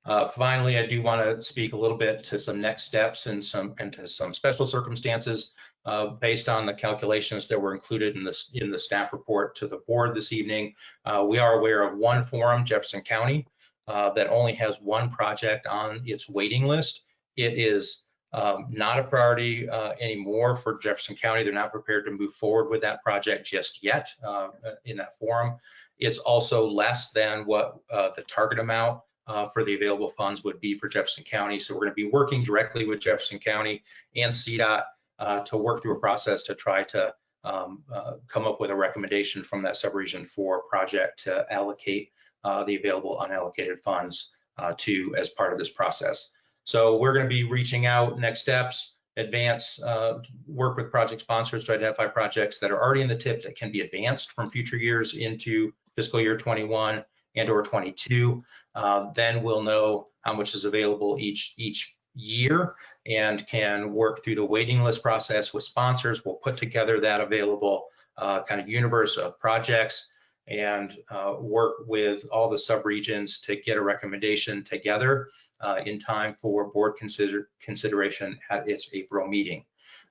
Uh, finally, I do want to speak a little bit to some next steps and some and to some special circumstances uh, based on the calculations that were included in this in the staff report to the board this evening. Uh, we are aware of one forum, Jefferson County, uh, that only has one project on its waiting list. It is um, not a priority uh, anymore for Jefferson County. They're not prepared to move forward with that project just yet uh, in that forum. It's also less than what the target amount uh, for the available funds would be for Jefferson County. So we're going to be working directly with Jefferson County and CDOT uh, to work through a process to try to um, uh, come up with a recommendation from that subregion for project to allocate uh, the available unallocated funds uh, to as part of this process. So we're going to be reaching out next steps, advance, uh, work with project sponsors to identify projects that are already in the tip that can be advanced from future years into fiscal year 21 and or 22. Uh, then we'll know how much is available each each year and can work through the waiting list process with sponsors. We'll put together that available uh, kind of universe of projects and uh, work with all the subregions to get a recommendation together uh, in time for board consider consideration at its April meeting.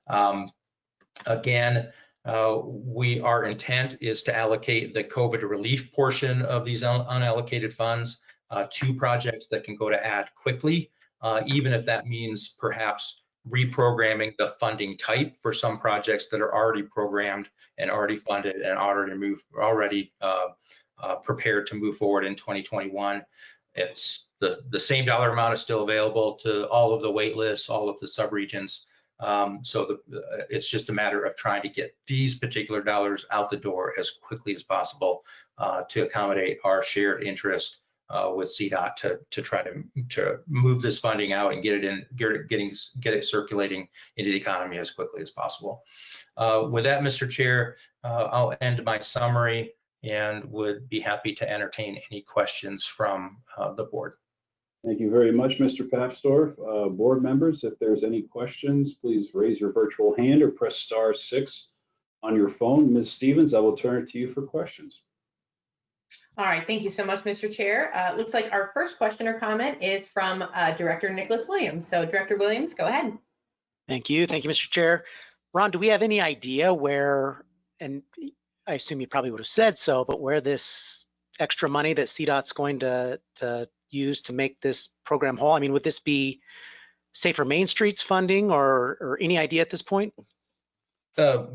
Um, again, uh, we our intent is to allocate the COVID relief portion of these un unallocated funds uh, to projects that can go to add quickly, uh, even if that means perhaps reprogramming the funding type for some projects that are already programmed and already funded and already move already uh, uh, prepared to move forward in 2021. It's the the same dollar amount is still available to all of the wait lists, all of the subregions. Um, so the, uh, it's just a matter of trying to get these particular dollars out the door as quickly as possible uh, to accommodate our shared interest uh, with CDOT to, to try to, to move this funding out and get it in, get it, getting, get it circulating into the economy as quickly as possible. Uh, with that, Mr. Chair, uh, I'll end my summary and would be happy to entertain any questions from uh, the board. Thank you very much, Mr. Papsdorf. Uh, board members, if there's any questions, please raise your virtual hand or press star six on your phone. Ms. Stevens, I will turn it to you for questions. All right, thank you so much, Mr. Chair. Uh, looks like our first question or comment is from uh, Director Nicholas Williams. So Director Williams, go ahead. Thank you. Thank you, Mr. Chair. Ron, do we have any idea where, and I assume you probably would have said so, but where this extra money that CDOT's going to, to use to make this program whole? I mean, would this be Safer Main Streets funding or, or any idea at this point? Uh,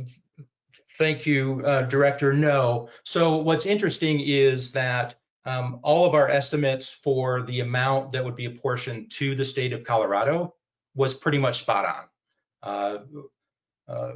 Thank you, uh, Director. No. So what's interesting is that um, all of our estimates for the amount that would be apportioned to the state of Colorado was pretty much spot on. Uh, uh,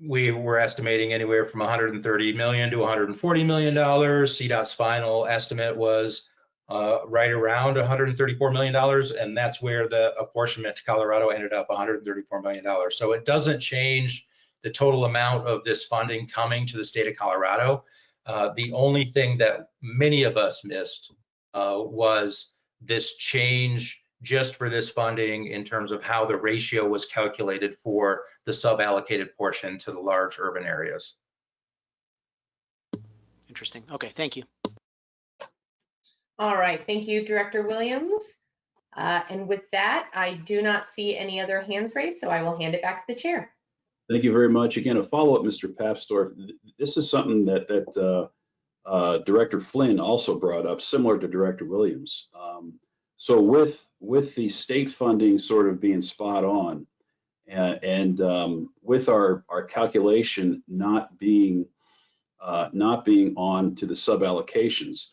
we were estimating anywhere from 130 million to 140 million dollars. CDOT's final estimate was uh, right around 134 million dollars, and that's where the apportionment to Colorado ended up 134 million dollars. So it doesn't change the total amount of this funding coming to the state of Colorado. Uh, the only thing that many of us missed uh, was this change just for this funding in terms of how the ratio was calculated for the sub-allocated portion to the large urban areas. Interesting. Okay, thank you. All right, thank you, Director Williams. Uh, and with that, I do not see any other hands raised, so I will hand it back to the chair. Thank you very much. Again, a follow-up, Mr. Papsdorf. This is something that that uh, uh, Director Flynn also brought up, similar to Director Williams. Um, so with with the state funding sort of being spot on, and, um, with our our calculation not being uh, not being on to the sub allocations,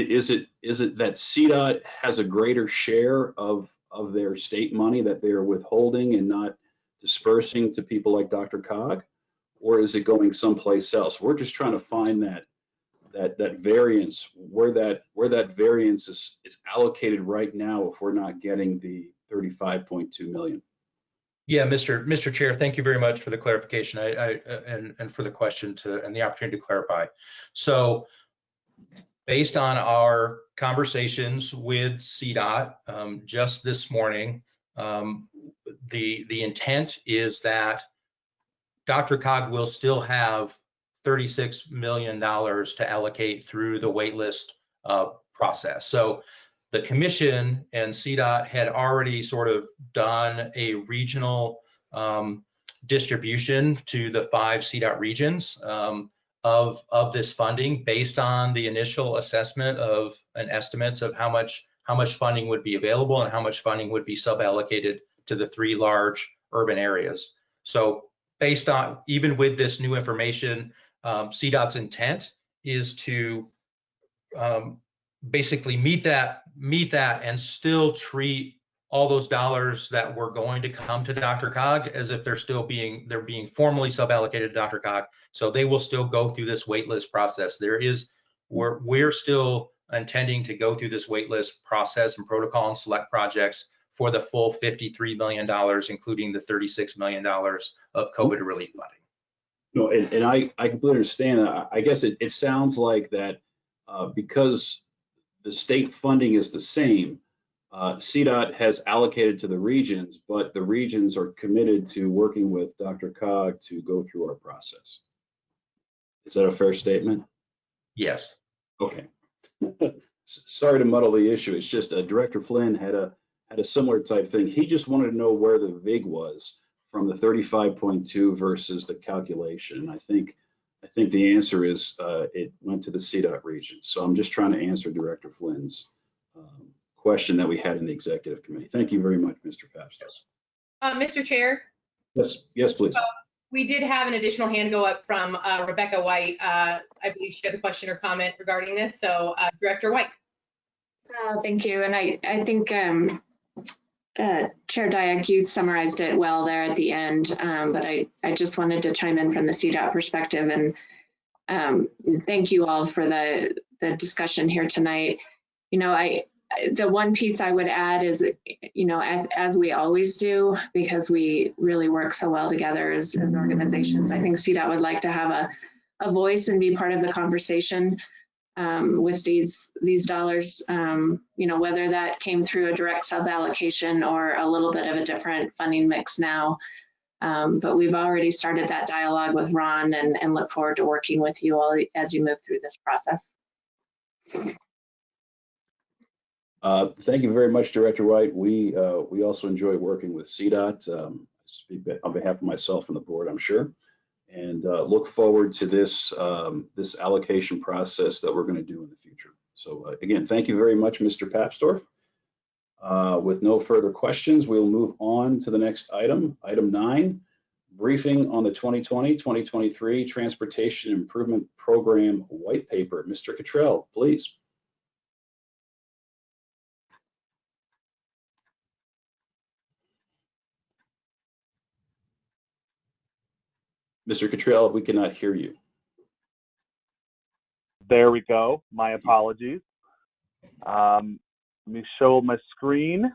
is it is it that CDOT has a greater share of of their state money that they are withholding and not dispersing to people like DRCOG, or is it going someplace else? We're just trying to find that that that variance where that where that variance is is allocated right now if we're not getting the 35.2 million. Yeah, Mr. Mr. Chair, thank you very much for the clarification. I, I and and for the question to and the opportunity to clarify. So based on our conversations with CDOT um, just this morning, um, the the intent is that DRCOG will still have $36 million to allocate through the waitlist uh, process. So the commission and CDOT had already sort of done a regional um, distribution to the five CDOT regions um, of, of this funding based on the initial assessment of and estimates of how much how much funding would be available and how much funding would be sub-allocated to the three large urban areas. So based on even with this new information, um, CDOT's intent is to um, basically meet that meet that and still treat all those dollars that were going to come to DRCOG as if they're still being they're being formally sub-allocated to DRCOG. So they will still go through this waitlist process. There is we're we're still intending to go through this waitlist process and protocol and select projects for the full $53 million, including the $36 million of COVID relief funding. No, and, and I, I completely understand. I, I guess it, it sounds like that uh, because the state funding is the same, uh, CDOT has allocated to the regions, but the regions are committed to working with DRCOG to go through our process. Is that a fair statement? Yes. Okay. Sorry to muddle the issue. It's just uh, Director Flynn had a had a similar type thing. He just wanted to know where the VIG was from the 35.2 versus the calculation. I think I think the answer is uh, it went to the CDOT region. So I'm just trying to answer Director Flynn's um, question that we had in the executive committee. Thank you very much, Mr. Papsdorf. Uh, Mr. Chair, Yes, yes, please. we did have an additional hand go up from uh, Rebecca White. Uh, I believe she has a question or comment regarding this. So uh, Director White. Uh, Thank you. And I, I think um, uh, Chair Dyak, you summarized it well there at the end, um, but I, I just wanted to chime in from the CDOT perspective and um, thank you all for the, the discussion here tonight. You know, I, the one piece I would add is, you know, as, as we always do, because we really work so well together as, as organizations, I think CDOT would like to have a, a voice and be part of the conversation um, with these these dollars, um, you know, whether that came through a direct sub allocation or a little bit of a different funding mix now. Um, but we've already started that dialogue with Ron and, and look forward to working with you all as you move through this process. Uh, thank you very much, Director White. We uh, we also enjoy working with CDOT. Um, speak on behalf of myself and the board, I'm sure, and uh, look forward to this um, this allocation process that we're going to do in the future. So uh, again, thank you very much, Mr. Papsdorf. Uh, with no further questions, we'll move on to the next item, item nine, briefing on the 2020-2023 Transportation Improvement Program White Paper. Mr. Cottrell, please. Mr. Cottrell, we cannot hear you. There we go. My apologies. Um, let me show my screen.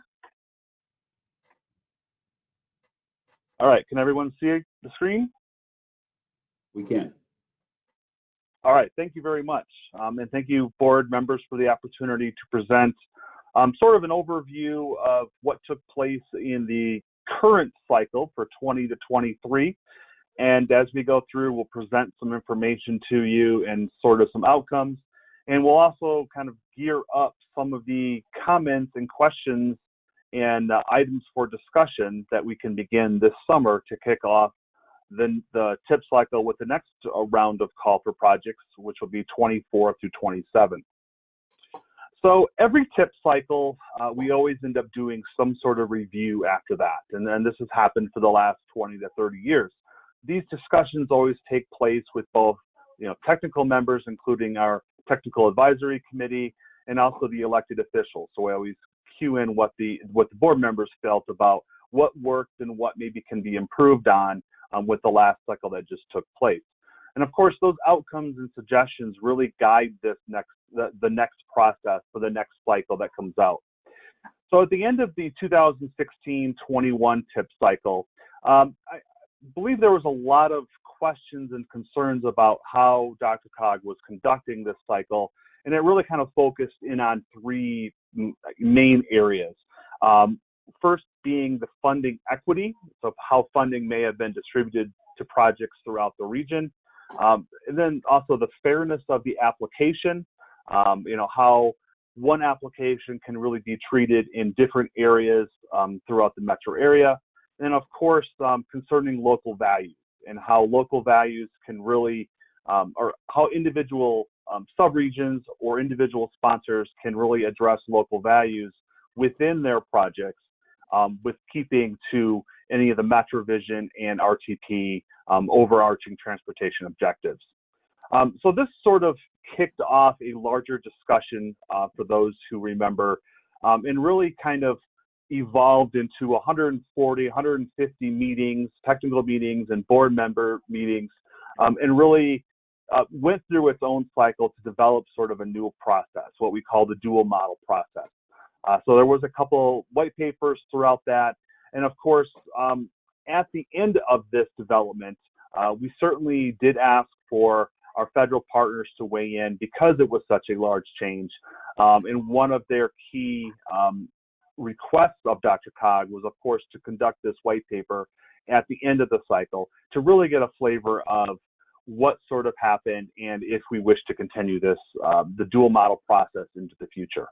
All right, can everyone see the screen? We can. All right, thank you very much. Um, and thank you, board members, for the opportunity to present um, sort of an overview of what took place in the current cycle for 20 to 23. And as we go through, we'll present some information to you and sort of some outcomes. And we'll also kind of gear up some of the comments and questions and uh, items for discussion that we can begin this summer to kick off the, the tip cycle with the next uh, round of call for projects, which will be 24 through 27. So every tip cycle, uh, we always end up doing some sort of review after that. And this has happened for the last 20 to 30 years. These discussions always take place with both you know, technical members, including our technical advisory committee, and also the elected officials. So we always cue in what the what the board members felt about what worked and what maybe can be improved on um, with the last cycle that just took place. And of course, those outcomes and suggestions really guide this next the, the next process for the next cycle that comes out. So at the end of the 2016-21 tip cycle, um, I believe there was a lot of questions and concerns about how DRCOG was conducting this cycle, and it really kind of focused in on three main areas. Um, first being the funding equity, so how funding may have been distributed to projects throughout the region. Um, and then also the fairness of the application, um, you know, how one application can really be treated in different areas um, throughout the metro area. And of course, um, concerning local values and how local values can really, um, or how individual um, subregions or individual sponsors can really address local values within their projects um, with keeping to any of the MetroVision and RTP um, overarching transportation objectives. Um, so this sort of kicked off a larger discussion uh, for those who remember um, and really kind of evolved into 140, 150 meetings, technical meetings and board member meetings um, and really uh, went through its own cycle to develop sort of a new process, what we call the dual model process. Uh, so there was a couple white papers throughout that. And of course, um, at the end of this development, uh, we certainly did ask for our federal partners to weigh in because it was such a large change. Um, and one of their key um, requests of DRCOG was, of course, to conduct this white paper at the end of the cycle to really get a flavor of what sort of happened and if we wish to continue this, uh, the dual model process into the future.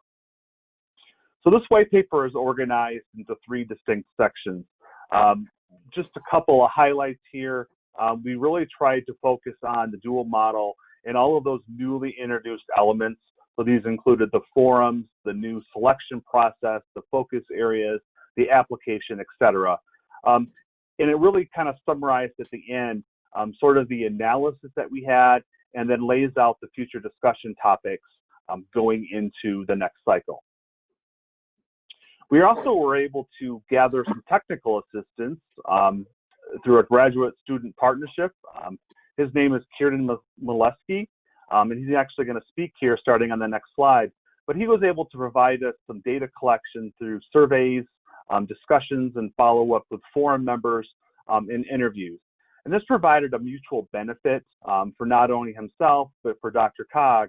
So this white paper is organized into three distinct sections. Um, just a couple of highlights here. Um, we really tried to focus on the dual model and all of those newly introduced elements. So these included the forums, the new selection process, the focus areas, the application, etc. Um, and it really kind of summarized at the end um, sort of the analysis that we had and then lays out the future discussion topics um, going into the next cycle. We also were able to gather some technical assistance um, through a graduate student partnership. Um, his name is Kieran Molesky, um, and he's actually going to speak here starting on the next slide. But he was able to provide us some data collection through surveys, um, discussions, and follow up with forum members um, in interviews. And this provided a mutual benefit um, for not only himself, but for DRCOG,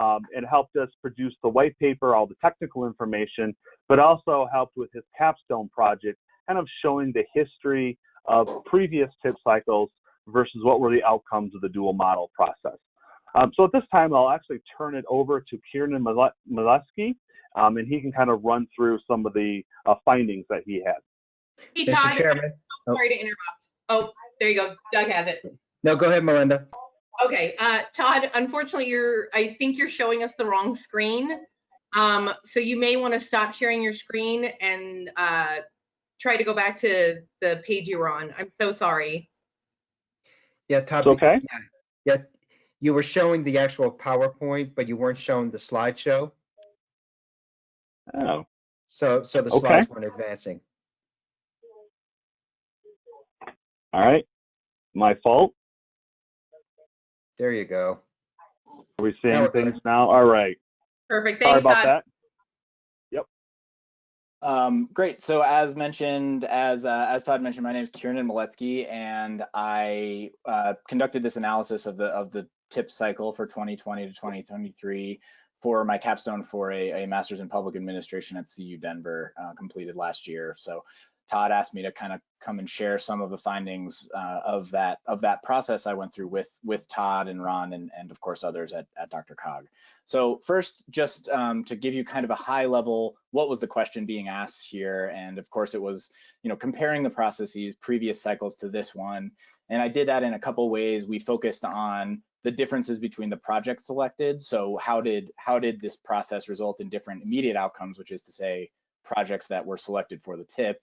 um, it helped us produce the white paper, all the technical information, but also helped with his capstone project, kind of showing the history of previous tip cycles versus what were the outcomes of the dual model process. Um, so at this time, I'll actually turn it over to Kieran Molesky, um, and he can kind of run through some of the uh, findings that he had. Hey, Mr. Todd, Chairman. Oh. sorry to interrupt. Oh, there you go. Doug has it. No, go ahead, Melinda. Okay, uh, Todd, unfortunately, you're, I think you're showing us the wrong screen. Um, so you may want to stop sharing your screen and uh, try to go back to the page you were on. I'm so sorry. Yeah, Todd. It's okay? Yeah, yeah, you were showing the actual PowerPoint, but you weren't showing the slideshow. Oh, So, so the Okay. slides weren't advancing. all right. My fault. There you go. Are we seeing things now? All right. Perfect. Thanks, Sorry Thanks, about Todd. that. Yep. Um, great. So as mentioned, as uh, as Todd mentioned, my name is Kieran Maletsky, and I uh, conducted this analysis of the of the tip cycle for 2020 to 2023 for my capstone for a, a master's in public administration at CU Denver, uh, completed last year. So Todd asked me to kind of come and share some of the findings uh, of that of that process I went through with with Todd and Ron and and of course others at, at DRCOG. So first, just um, to give you kind of a high level, what was the question being asked here? And of course, it was you know comparing the processes previous cycles to this one. And I did that in a couple ways. We focused on the differences between the projects selected. So how did how did this process result in different immediate outcomes, which is to say projects that were selected for the tip?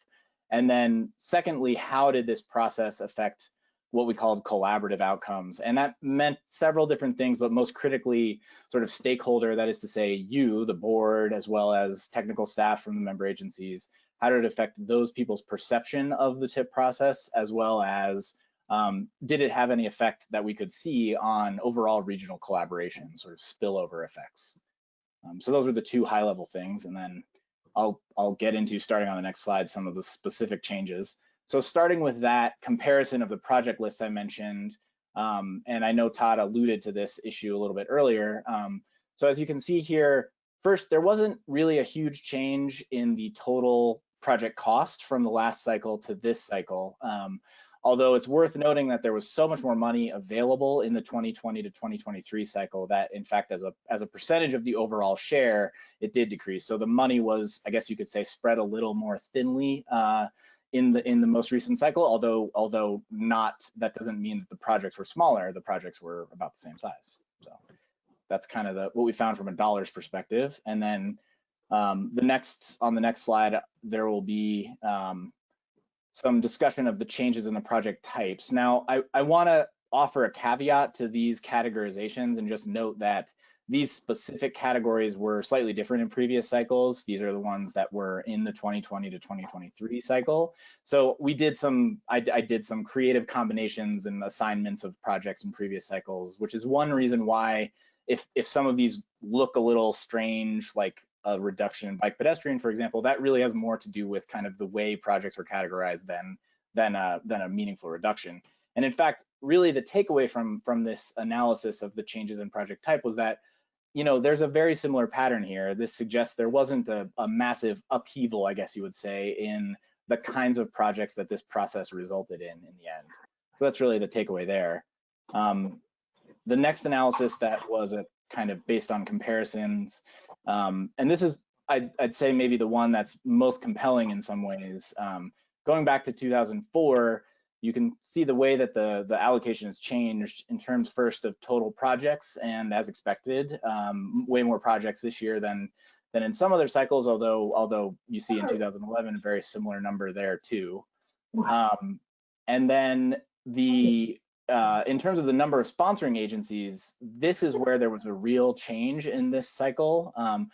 And then secondly, how did this process affect what we called collaborative outcomes? And that meant several different things, but most critically, sort of stakeholder, that is to say you, the board, as well as technical staff from the member agencies, how did it affect those people's perception of the tip process, as well as um, did it have any effect that we could see on overall regional collaboration, sort of spillover effects? Um, so those were the two high level things. And then I'll, I'll get into starting on the next slide, some of the specific changes. So starting with that comparison of the project list I mentioned, um, and I know Todd alluded to this issue a little bit earlier. Um, so as you can see here, first, there wasn't really a huge change in the total project cost from the last cycle to this cycle. Um, although it's worth noting that there was so much more money available in the 2020 to 2023 cycle that in fact as a as a percentage of the overall share it did decrease. So the money was i guess you could say spread a little more thinly uh, in the in the most recent cycle although although not that doesn't mean that the projects were smaller. The projects were about the same size. So that's kind of the what we found from a dollars perspective. And then um, the next on the next slide there will be um, some discussion of the changes in the project types. Now, I, I want to offer a caveat to these categorizations and just note that these specific categories were slightly different in previous cycles. These are the ones that were in the 2020 to 2023 cycle. So we did some, I, I did some creative combinations and assignments of projects in previous cycles, which is one reason why if, if some of these look a little strange, like a reduction in bike pedestrian, for example, that really has more to do with kind of the way projects were categorized than than a, than a meaningful reduction. And in fact, really the takeaway from from this analysis of the changes in project type was that you know there's a very similar pattern here. This suggests there wasn't a, a massive upheaval, I guess you would say, in the kinds of projects that this process resulted in in the end. So that's really the takeaway there. Um, the next analysis that was a kind of based on comparisons um, and this is, I'd, I'd, say, maybe the one that's most compelling in some ways. Um, going back to 2004, you can see the way that the, the allocation has changed in terms first of total projects and as expected, um, way more projects this year than than in some other cycles, although although you see in 2011 a very similar number there too. Um, and then the uh, in terms of the number of sponsoring agencies, this is where there was a real change in this cycle. Um,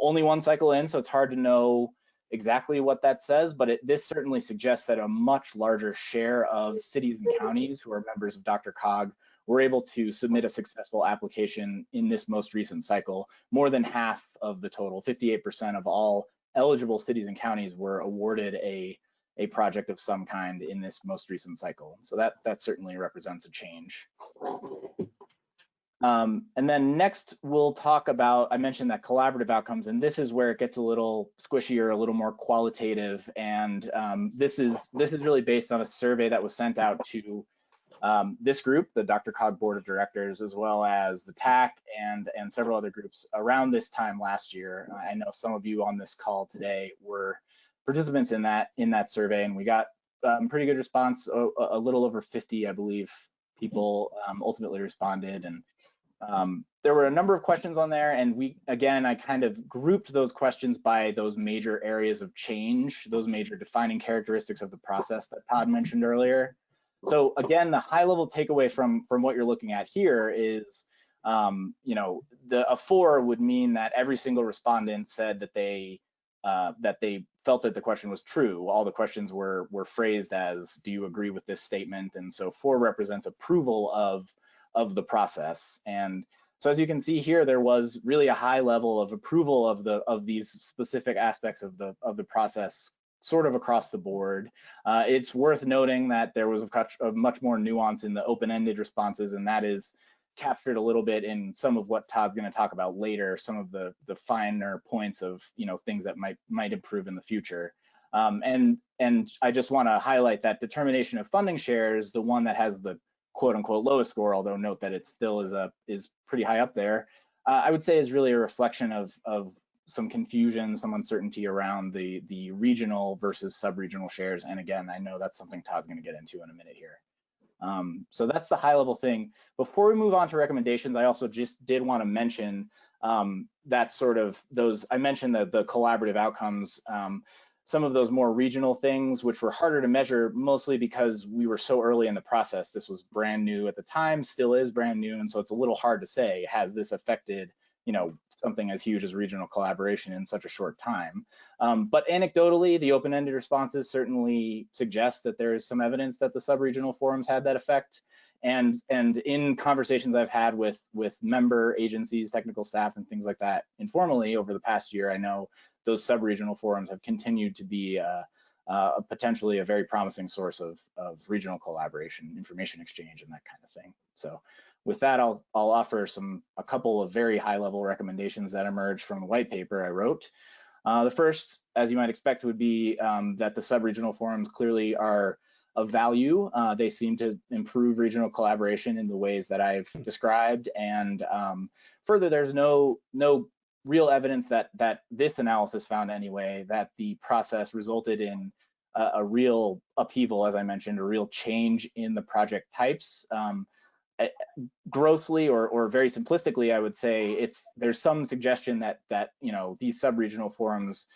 only one cycle in, so it's hard to know exactly what that says, but it, this certainly suggests that a much larger share of cities and counties who are members of DRCOG were able to submit a successful application in this most recent cycle. More than half of the total, 58% of all eligible cities and counties were awarded a a project of some kind in this most recent cycle. So that that certainly represents a change. Um, and then next we'll talk about, I mentioned that collaborative outcomes, and this is where it gets a little squishier, a little more qualitative. And um, this is this is really based on a survey that was sent out to um, this group, the DRCOG Board of Directors, as well as the TAC and, and several other groups around this time last year. I know some of you on this call today were participants in that in that survey, and we got um, pretty good response. A, a, little over 50, I believe, people um, ultimately responded, and um, there were a number of questions on there. And we, again, I kind of grouped those questions by those major areas of change, those major defining characteristics of the process that Todd mentioned earlier. so again, the high level takeaway from from what you're looking at here is, um, you know, the a four would mean that every single respondent said that they uh, that they felt that the question was true. All the questions were were phrased as, "Do you agree with this statement?" And so four represents approval of of the process. And so as you can see here, there was really a high level of approval of the of these specific aspects of the of the process sort of across the board. Uh, it's worth noting that there was a, a much more nuance in the open-ended responses, and that is captured a little bit in some of what Todd's going to talk about later, some of the the finer points of you know things that might might improve in the future. Um, and and I just want to highlight that determination of funding shares, the one that has the quote unquote lowest score, although note that it still is a is pretty high up there. Uh, I would say is really a reflection of of some confusion, some uncertainty around the the regional versus sub-regional shares. And again, I know that's something Todd's going to get into in a minute here. Um, so that's the high level thing. Before we move on to recommendations, I also just did want to mention um, that sort of those, I mentioned the, the collaborative outcomes, um, some of those more regional things, which were harder to measure, mostly because we were so early in the process. This was brand new at the time, still is brand new. And so it's a little hard to say, has this affected, you know, something as huge as regional collaboration in such a short time. Um, but anecdotally, the open-ended responses certainly suggest that there is some evidence that the sub-regional forums had that effect. And, and in conversations I've had with, with member agencies, technical staff, and things like that informally over the past year, I know those sub-regional forums have continued to be uh, uh, potentially a very promising source of, of regional collaboration, information exchange, and that kind of thing. So with that, I'll, I'll offer some a couple of very high level recommendations that emerged from the white paper I wrote. Uh, the first, as you might expect, would be um, that the sub-regional forums clearly are of value. Uh, they seem to improve regional collaboration in the ways that I've described. And um, further, there's no no real evidence that that this analysis found anyway that the process resulted in a, a real upheaval, as I mentioned, a real change in the project types. Um, grossly or, or very simplistically, I would say it's there's some suggestion that that you know these sub-regional forums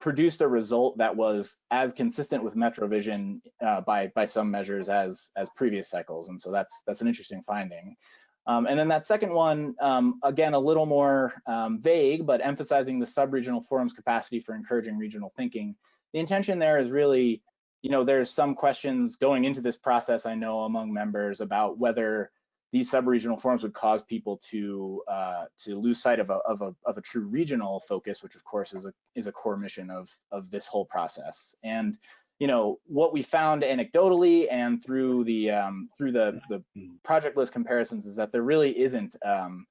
produced a result that was as consistent with MetroVision uh, by by some measures as as previous cycles, and so that's that's an interesting finding. Um, and then that second one, um, again, a little more um, vague, but emphasizing the sub-regional forum's capacity for encouraging regional thinking. The intention there is really you know, there's some questions going into this process, I know among members about whether these sub-regional forums would cause people to uh, to lose sight of a, of a of a true regional focus, which of course is a is a core mission of of this whole process. And you know what we found anecdotally and through the um, through the the project list comparisons is that there really isn't um,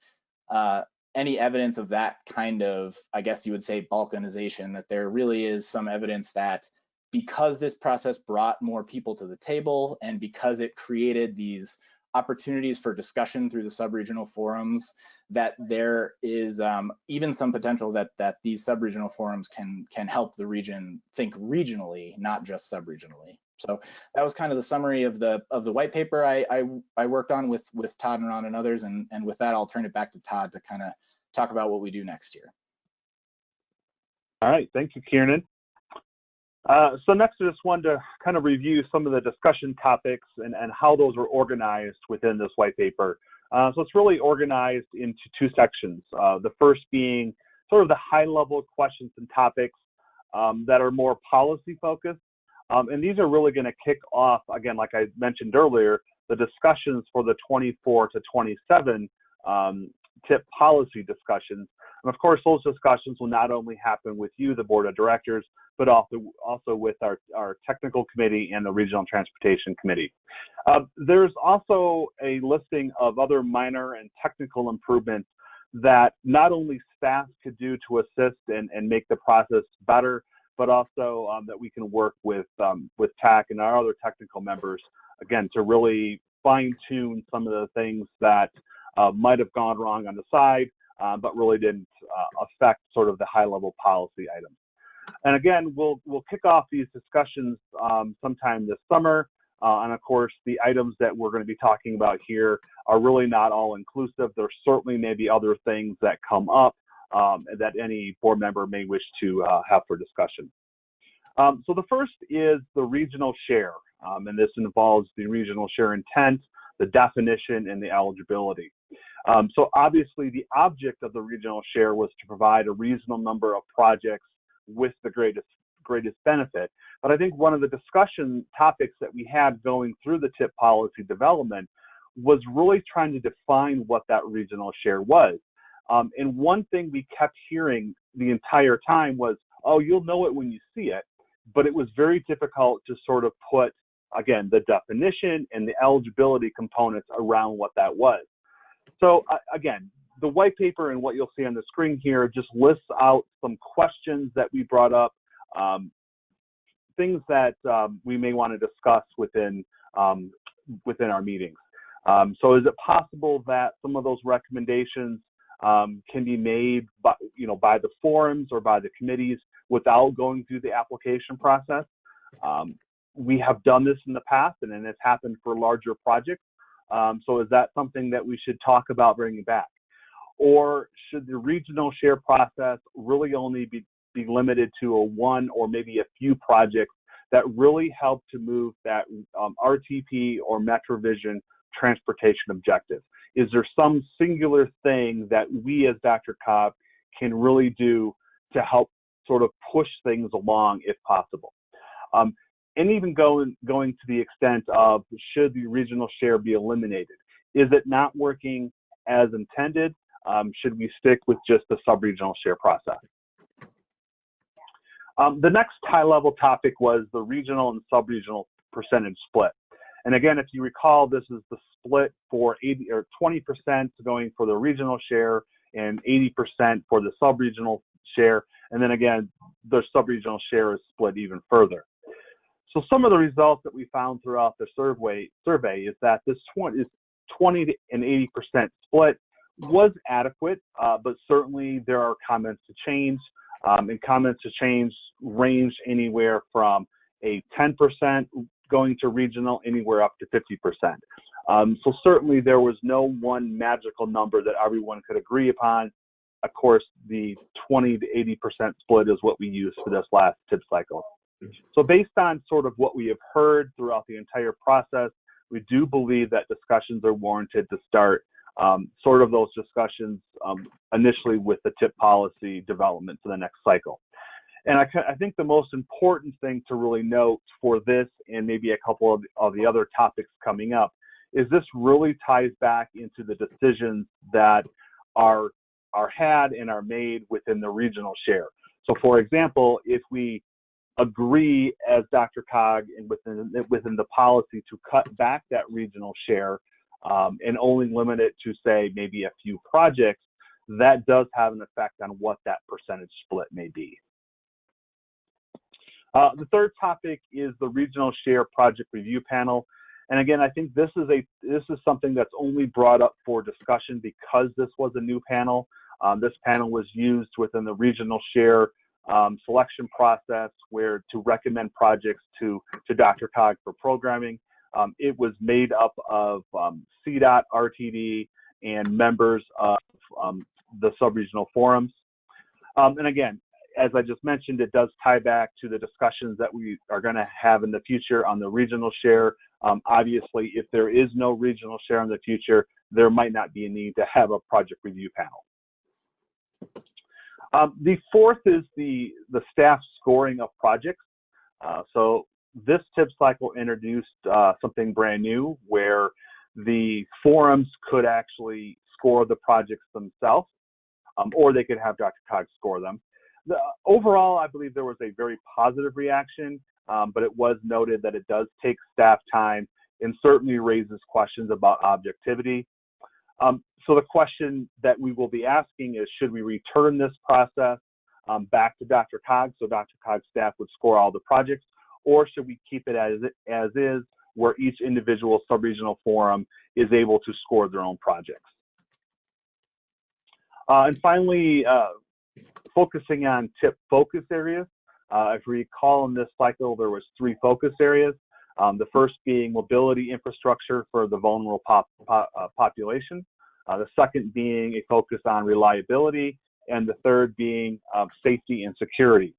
uh, any evidence of that kind of I guess you would say balkanization. That there really is some evidence that because this process brought more people to the table and because it created these opportunities for discussion through the sub-regional forums that there is um, even some potential that that these sub-regional forums can can help the region think regionally not just sub-regionally so that was kind of the summary of the of the white paper I, I, I worked on with with Todd and Ron and others and and with that I'll turn it back to Todd to kind of talk about what we do next year. All right, thank you, Kieran. Uh, so next, I just wanted to kind of review some of the discussion topics and, and how those were organized within this white paper. Uh, so it's really organized into two sections. Uh, the first being sort of the high-level questions and topics um, that are more policy focused. Um, and these are really going to kick off, again, like I mentioned earlier, the discussions for the 24 to 27 um, tip policy discussions. And of course, those discussions will not only happen with you, the board of directors, but also also with our, our technical committee and the regional transportation committee. Uh, there's also a listing of other minor and technical improvements that not only staff could do to assist and, and make the process better, but also um, that we can work with um, with TAC and our other technical members again to really fine tune some of the things that uh, might have gone wrong on the side, uh, but really didn't uh, affect sort of the high level policy items. And again, we'll we'll kick off these discussions um, sometime this summer. Uh, and of course, the items that we're going to be talking about here are really not all inclusive. There certainly may be other things that come up um, that any board member may wish to uh, have for discussion. Um, so the first is the regional share. Um, and this involves the regional share intent, the definition, and the eligibility. Um, so obviously the object of the regional share was to provide a reasonable number of projects with the greatest greatest benefit. But I think one of the discussion topics that we had going through the TIP policy development was really trying to define what that regional share was. Um, and one thing we kept hearing the entire time was, oh, you'll know it when you see it. But it was very difficult to sort of put, again, the definition and the eligibility components around what that was. So uh, again, the white paper and what you'll see on the screen here just lists out some questions that we brought up, um, things that um, we may want to discuss within um, within our meetings. Um, so is it possible that some of those recommendations um, can be made by, you know, by the forums or by the committees without going through the application process? Um, we have done this in the past and then it's happened for larger projects. Um, so is that something that we should talk about bringing back? Or should the regional share process really only be, be limited to a one or maybe a few projects that really help to move that um, RTP or MetroVision transportation objective? Is there some singular thing that we as DRCOG can really do to help sort of push things along if possible? Um, and even going going to the extent of should the regional share be eliminated? Is it not working as intended? Um, should we stick with just the sub-regional share process? Um, the next high-level topic was the regional and sub-regional percentage split. And again, if you recall, this is the split for 80 or 20% going for the regional share and 80% for the sub-regional share. And then again, the sub-regional share is split even further. So some of the results that we found throughout the survey survey is that this 20 is 20 and 80 percent split was adequate, uh, but certainly there are comments to change, um, and comments to change range anywhere from a 10 percent going to regional, anywhere up to 50 percent. Um, so certainly there was no one magical number that everyone could agree upon. Of course, the 20 to 80 percent split is what we used for this last tip cycle. So based on sort of what we have heard throughout the entire process, we do believe that discussions are warranted to start um, sort of those discussions um, initially with the tip policy development for the next cycle. And I, I, think the most important thing to really note for this and maybe a couple of, of the other topics coming up is this really ties back into the decisions that are are had and are made within the regional share. So for example, if we agree as DRCOG and within within the policy to cut back that regional share um, and only limit it to say maybe a few projects, that does have an effect on what that percentage split may be. Uh, the third topic is the regional share project review panel. And again, I think this is a this is something that's only brought up for discussion because this was a new panel. Um, this panel was used within the regional share um, selection process where to recommend projects to, to DRCOG for programming. Um, it was made up of um, CDOT, RTD, and members of um, the subregional forums. Um, and again, as I just mentioned, it does tie back to the discussions that we are going to have in the future on the regional share. Um, obviously, if there is no regional share in the future, there might not be a need to have a project review panel. Um, the fourth is the, the staff scoring of projects. Uh, so this tip cycle introduced uh, something brand new where the forums could actually score the projects themselves, um, or they could have DRCOG score them. The, overall, I believe there was a very positive reaction, um, but it was noted that it does take staff time and certainly raises questions about objectivity. Um, so the question that we will be asking is, should we return this process um, back to DRCOG so DRCOG staff would score all the projects, or should we keep it as, as is, where each individual subregional forum is able to score their own projects? Uh, and finally, uh, focusing on tip focus areas. Uh, if you recall in this cycle, there was three focus areas. Um, the first being mobility infrastructure for the vulnerable pop, pop, uh, population. Uh, the second being a focus on reliability, and the third being um, safety and security.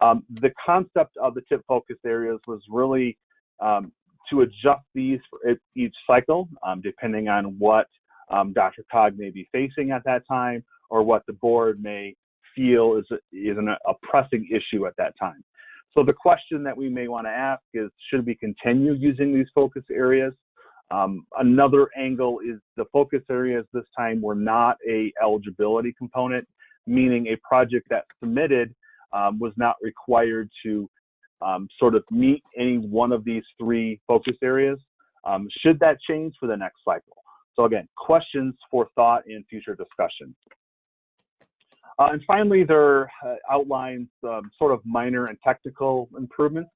Um, the concept of the tip focus areas was really um, to adjust these for each cycle, um, depending on what um, DRCOG may be facing at that time or what the board may feel is, is an, a pressing issue at that time. So the question that we may want to ask is, should we continue using these focus areas? Um, another angle is the focus areas this time were not a eligibility component, meaning a project that submitted um, was not required to um, sort of meet any one of these three focus areas. Um, should that change for the next cycle? So again, questions for thought in future discussion. Uh, and finally, there uh, outlines um, sort of minor and technical improvements.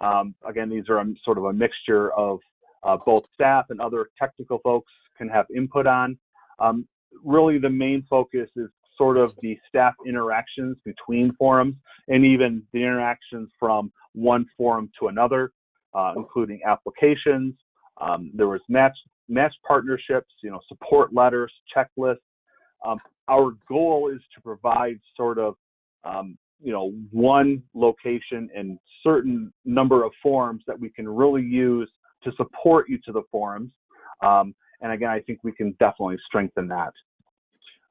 Um, again, these are a, sort of a mixture of uh, both staff and other technical folks can have input on. Um, really, the main focus is sort of the staff interactions between forums and even the interactions from one forum to another, uh, including applications. Um, there was match match partnerships, you know, support letters, checklists. Um, our goal is to provide sort of, um, you know, one location and certain number of forums that we can really use to support each of the forums. Um, and again, I think we can definitely strengthen that.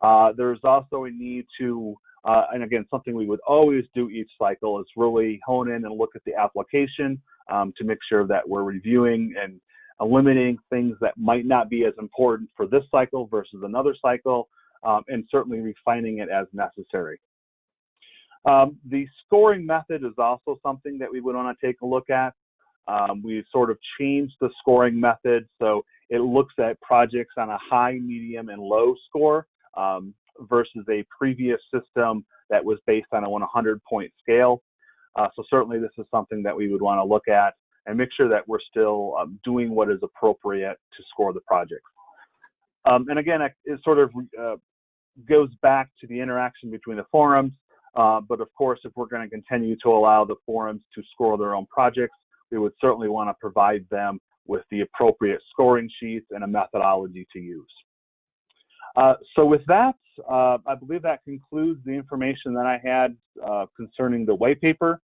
Uh, there's also a need to, uh, and again, something we would always do each cycle is really hone in and look at the application um, to make sure that we're reviewing and eliminating things that might not be as important for this cycle versus another cycle, um, and certainly refining it as necessary. Um, the scoring method is also something that we would want to take a look at. Um, we've sort of changed the scoring method so it looks at projects on a high, medium, and low score um, versus a previous system that was based on a 100 point scale. Uh, so certainly this is something that we would want to look at and make sure that we're still um, doing what is appropriate to score the project. Um, and again, it sort of uh, goes back to the interaction between the forums. Uh, but of course, if we're going to continue to allow the forums to score their own projects, we would certainly want to provide them with the appropriate scoring sheets and a methodology to use. Uh, so with that, uh, I believe that concludes the information that I had uh, concerning the white paper.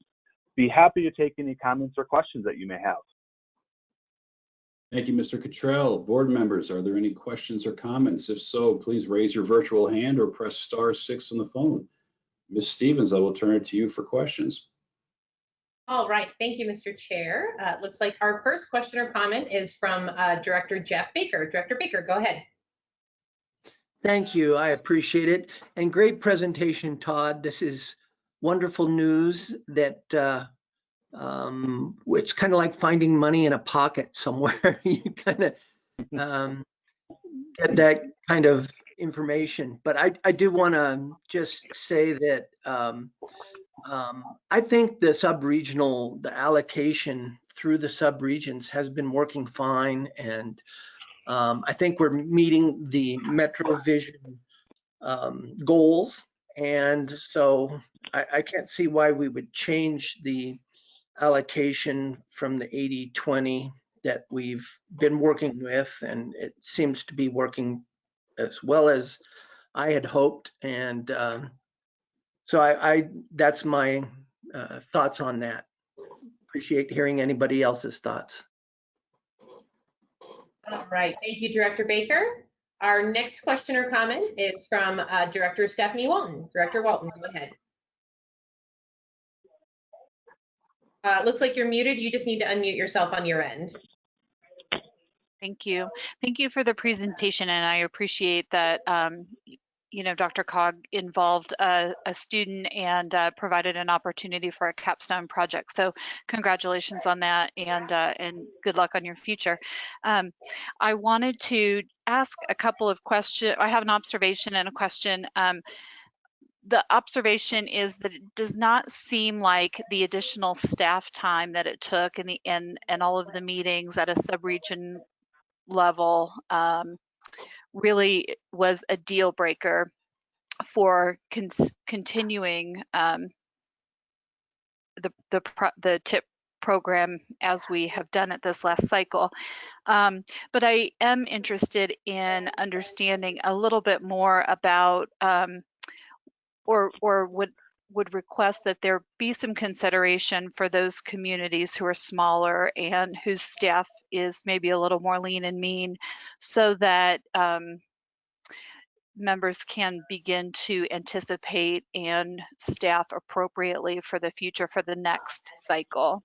Be happy to take any comments or questions that you may have. Thank you, Mr. Cottrell. Board members, are there any questions or comments? If so, please raise your virtual hand or press star six on the phone. Ms. Stevens, I will turn it to you for questions. All right, thank you, Mr. Chair. Uh, looks like our first question or comment is from uh, Director Jeff Baker. Director Baker, go ahead. Thank you. I appreciate it. And great presentation, Todd. This is wonderful news that uh, um, it's kind of like finding money in a pocket somewhere. you kind of um, get that kind of information. But I, I do want to just say that um, um, I think the sub-regional, the allocation through the sub-regions has been working fine. And um, I think we're meeting the MetroVision um, goals. And so I, I can't see why we would change the allocation from the 80-20 that we've been working with. And it seems to be working as well as I had hoped. And um, so I, I, that's my uh, thoughts on that. Appreciate hearing anybody else's thoughts. All right, thank you, Director Baker. Our next question or comment is from uh, Director Stephanie Walton. Director Walton, go ahead. Uh, looks like you're muted. You just need to unmute yourself on your end. Thank you. Thank you for the presentation, and I appreciate that um, you know, DRCOG involved a, a student and uh, provided an opportunity for a capstone project. So congratulations on that and, uh, and good luck on your future. Um, I wanted to ask a couple of questions. I have an observation and a question. Um, the observation is that it does not seem like the additional staff time that it took and the and and all of the meetings at a subregion level um, really was a deal breaker for con continuing um, the the the tip program as we have done it this last cycle. Um, but I am interested in understanding a little bit more about um, or or would would request that there be some consideration for those communities who are smaller and whose staff is maybe a little more lean and mean so that um, members can begin to anticipate and staff appropriately for the future for the next cycle.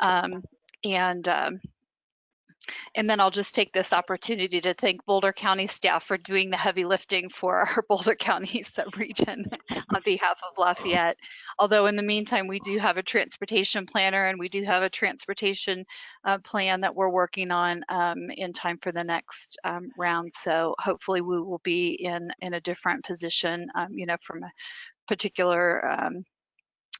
Um, and um, and then I'll just take this opportunity to thank Boulder County staff for doing the heavy lifting for our Boulder County subregion on behalf of Lafayette. Although in the meantime, we do have a transportation planner and we do have a transportation uh, plan that we're working on um, in time for the next um, round. So hopefully we will be in, in a different position, um, you know, from a particular um,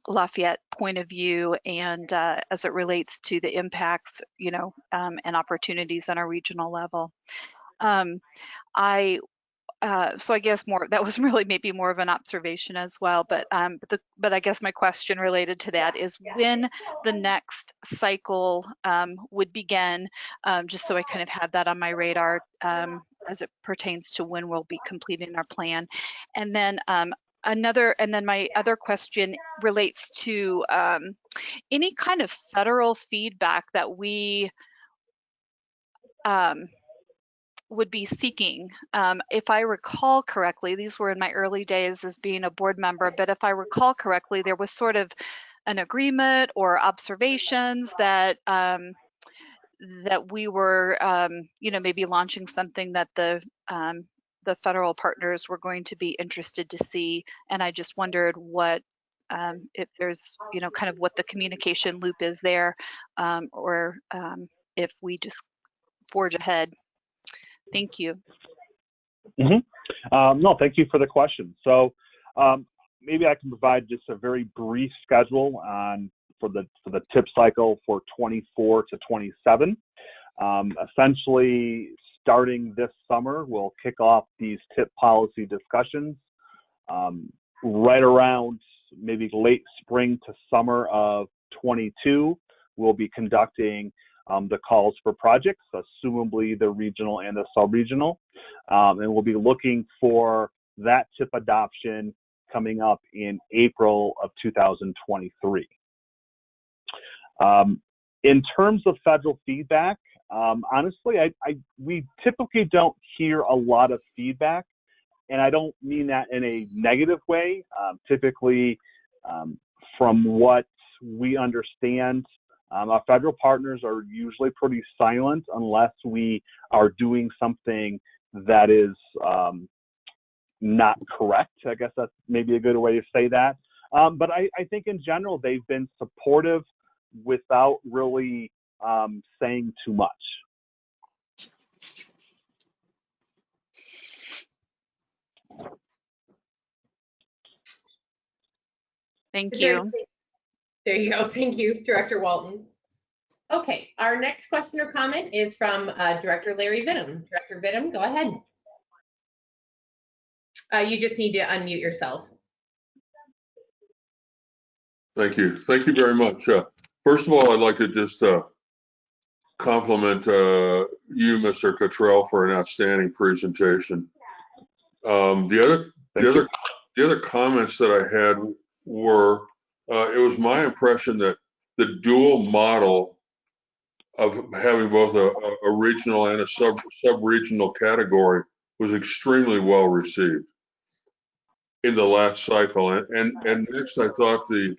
Lafayette point of view and uh, as it relates to the impacts, you know, um, and opportunities on a regional level. Um, I uh, so I guess more that was really maybe more of an observation as well. But um, but, the, but I guess my question related to that is when the next cycle um, would begin, um, just so I kind of had that on my radar um, as it pertains to when we'll be completing our plan. And then um, another and then my other question relates to um, any kind of federal feedback that we um, would be seeking. Um, if I recall correctly, these were in my early days as being a board member, but if I recall correctly, there was sort of an agreement or observations that um, that we were, um, you know, maybe launching something that the um, the federal partners were going to be interested to see. And I just wondered what, um, if there's, you know, kind of what the communication loop is there, um, or um, if we just forge ahead. Thank you. Mm -hmm. no, thank you for the question. So um, maybe I can provide just a very brief schedule on for the for the tip cycle for 24 to 27. Um, essentially, starting this summer, we'll kick off these tip policy discussions. Um, right around maybe late spring to summer of 22, we'll be conducting um, the calls for projects, assumably the regional and the sub-regional. Um, and we'll be looking for that tip adoption coming up in April of 2023. Um, in terms of federal feedback, um, honestly, I, I, we typically don't hear a lot of feedback, and I don't mean that in a negative way. Um, typically, um, from what we understand, um, our federal partners are usually pretty silent unless we are doing something that is um, not correct. I guess that's maybe a good way to say that. Um, but I, I think in general, they've been supportive without really um, saying too much. Thank you. There you go. Thank you, Director Walton. Okay, our next question or comment is from uh, Director Larry Vittum. Director Vittum, go ahead. Uh, you just need to unmute yourself. Thank you. Thank you very much. Uh, first of all, I'd like to just uh, compliment uh, you, Mr. Cottrell, for an outstanding presentation. Um, the other, the other, the other comments that I had were, uh, it was my impression that the dual model of having both a, a regional and a sub sub-regional category was extremely well received in the last cycle. And and, and next, I thought the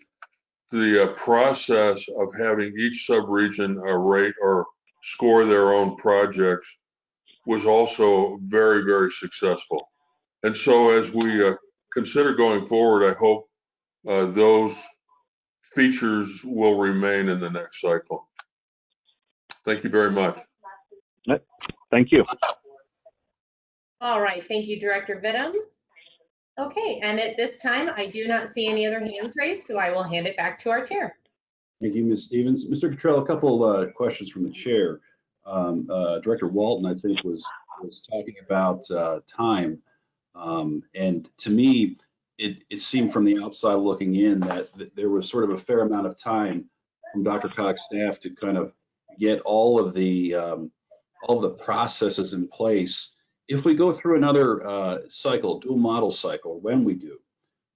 the uh, process of having each sub-region uh, rate or score their own projects was also very, very successful. And so as we uh, consider going forward, I hope uh, those features will remain in the next cycle. Thank you very much. Thank you. All right, thank you, Director Vittum. Okay, and at this time, I do not see any other hands raised, so I will hand it back to our chair. Thank you, Ms. Stevens. Mr. Cottrell, a couple uh, questions from the chair. Um, uh, Director Walton, I think, was was talking about uh, time, um, and to me, it, it seemed from the outside looking in that, there was sort of a fair amount of time from DRCOG's staff to kind of get all of the um, all of the processes in place. If we go through another uh, cycle, dual model cycle, when we do,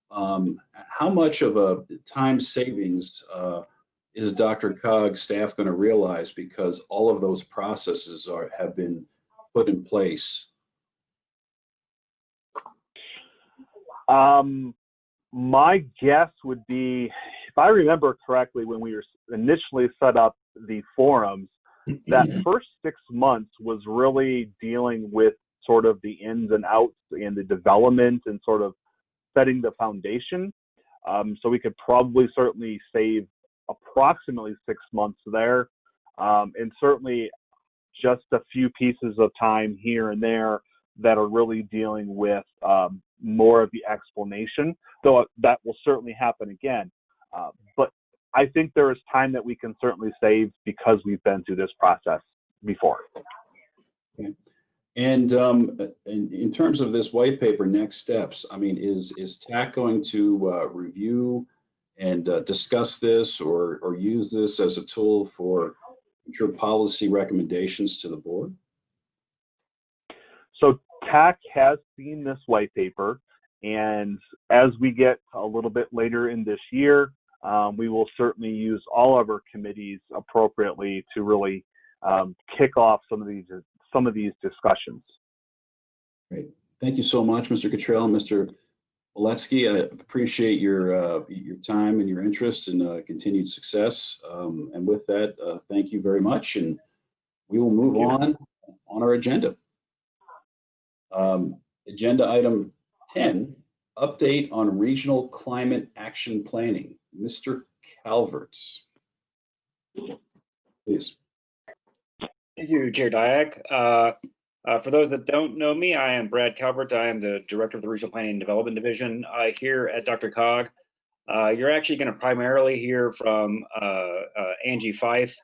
Um, how much of a time savings uh, is DRCOG staff going to realize because all of those processes are have been put in place? Um, my guess would be, if I remember correctly, when we were initially set up the forums, that first six months was really dealing with sort of the ins and outs and the development and sort of setting the foundation. Um, so we could probably certainly save approximately six months there, um, and certainly just a few pieces of time here and there that are really dealing with um, more of the explanation, though that will certainly happen again. Uh, but I think there is time that we can certainly save because we've been through this process before. And um, in, in, terms of this white paper, next steps, I mean, is is TAC going to uh, review and uh, discuss this or, or use this as a tool for future policy recommendations to the board? So TAC has seen this white paper, and as we get a little bit later in this year, um, we will certainly use all of our committees appropriately to really um, kick off some of these some of these discussions. Great. Thank you so much, Mr. Cottrell, Mr. Oletsky. I appreciate your uh, your time and your interest and uh, continued success. Um, and with that, uh, thank you very much. And we will move on on our agenda. Um, agenda item 10, update on regional climate action planning. Mr. Calverts, please. Thank you, Chair Dyack. Uh, uh, for those that don't know me, I am Brad Calvert. I am the Director of the Regional Planning and Development Division uh, here at DRCOG. Uh, you're actually going to primarily hear from uh, uh, Angie Fyfe,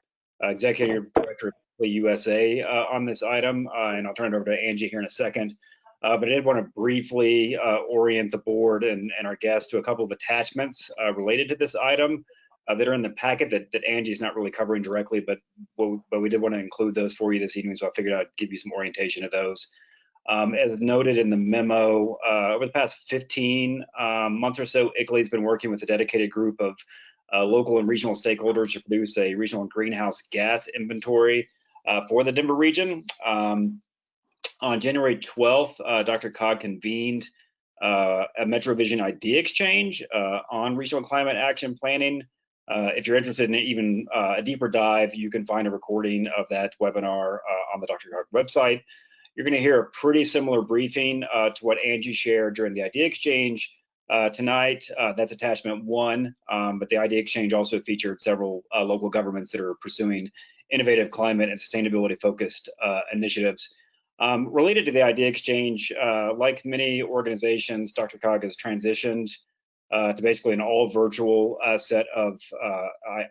Executive Director of the USA on this item, and I'll turn it over to Angie here in a second. But I did want to briefly orient the board and, and, our guests to a couple of attachments related to this item uh, that are in the packet that, that Angie's not really covering directly, but, but we did want to include those for you this evening, so I figured I'd give you some orientation of those. Um, as noted in the memo, uh, over the past 15 um, months or so, ICLEI's been working with a dedicated group of uh, local and regional stakeholders to produce a regional greenhouse gas inventory for the Denver region. Um, on January 12th, uh, DRCOG convened uh, a MetroVision idea exchange uh, on regional climate action planning. Uh, if you're interested in even uh, a deeper dive, you can find a recording of that webinar uh, on the Dr. DRCOG website. You're going to hear a pretty similar briefing to what Angie shared during the idea exchange tonight. that's attachment one, um, but the idea exchange also featured several local governments that are pursuing innovative climate and sustainability focused initiatives. Um, related to the idea exchange, uh, like many organizations, DRCOG has transitioned uh, to basically an all virtual uh, set of uh,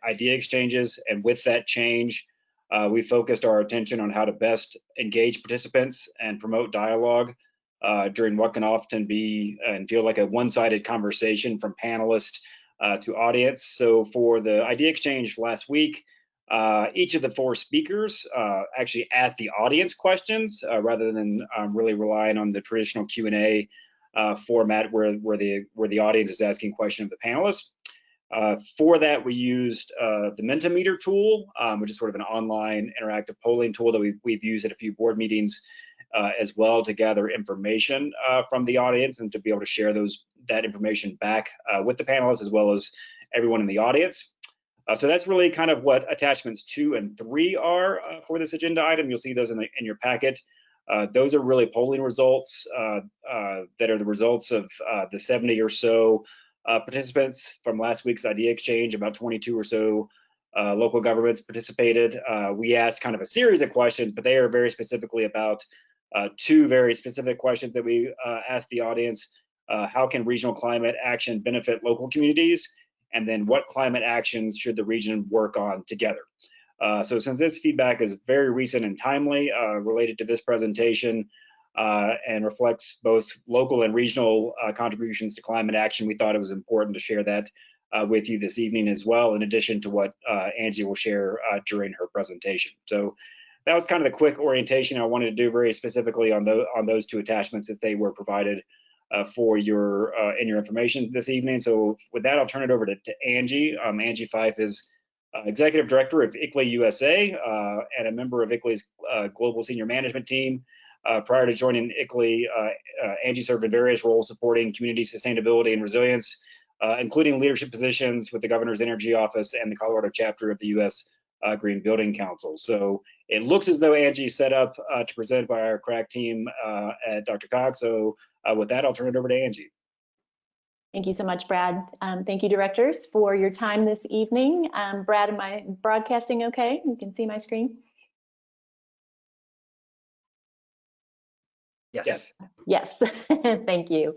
idea exchanges. And with that change, uh, we focused our attention on how to best engage participants and promote dialogue uh, during what can often be and feel like a one-sided conversation from panelists to audience. So for the idea exchange last week, uh, each of the four speakers uh, actually asked the audience questions uh, rather than um, really relying on the traditional Q&A uh, format where, where, the, where the audience is asking questions of the panelists. Uh, for that, we used uh, the Mentimeter tool, um, which is sort of an online interactive polling tool that we've, we've used at a few board meetings as well to gather information from the audience and to be able to share those that information back with the panelists as well as everyone in the audience. Uh, so that's really kind of what attachments two and three are uh, for this agenda item. You'll see those in, the, in your packet. Uh, those are really polling results uh, uh, that are the results of uh, the 70 or so participants from last week's idea exchange. About 22 or so local governments participated. we asked kind of a series of questions, but they are very specifically about two very specific questions that we asked the audience. how can regional climate action benefit local communities? and then what climate actions should the region work on together. Uh, so since this feedback is very recent and timely uh, related to this presentation uh, and reflects both local and regional uh, contributions to climate action, we thought it was important to share that uh, with you this evening as well, in addition to what Angie will share during her presentation. So that was kind of the quick orientation I wanted to do very specifically on, the, on those two attachments as they were provided for your and your information this evening. So with that, I'll turn it over to, to Angie. Um, Angie Fyfe is uh, Executive Director of ICLEI USA uh, and a member of ICLEI's uh, Global Senior Management Team. Uh, prior to joining ICLEI, Angie served in various roles supporting community sustainability and resilience, including leadership positions with the Governor's Energy Office and the Colorado chapter of the U.S. Green Building Council. So it looks as though Angie's set up to present by our crack team at DRCOG. So with that, I'll turn it over to Angie. Thank you so much, Brad. Um, thank you, directors, for your time this evening. Um, Brad, am I broadcasting okay? You can see my screen? Yes. Yes, thank you.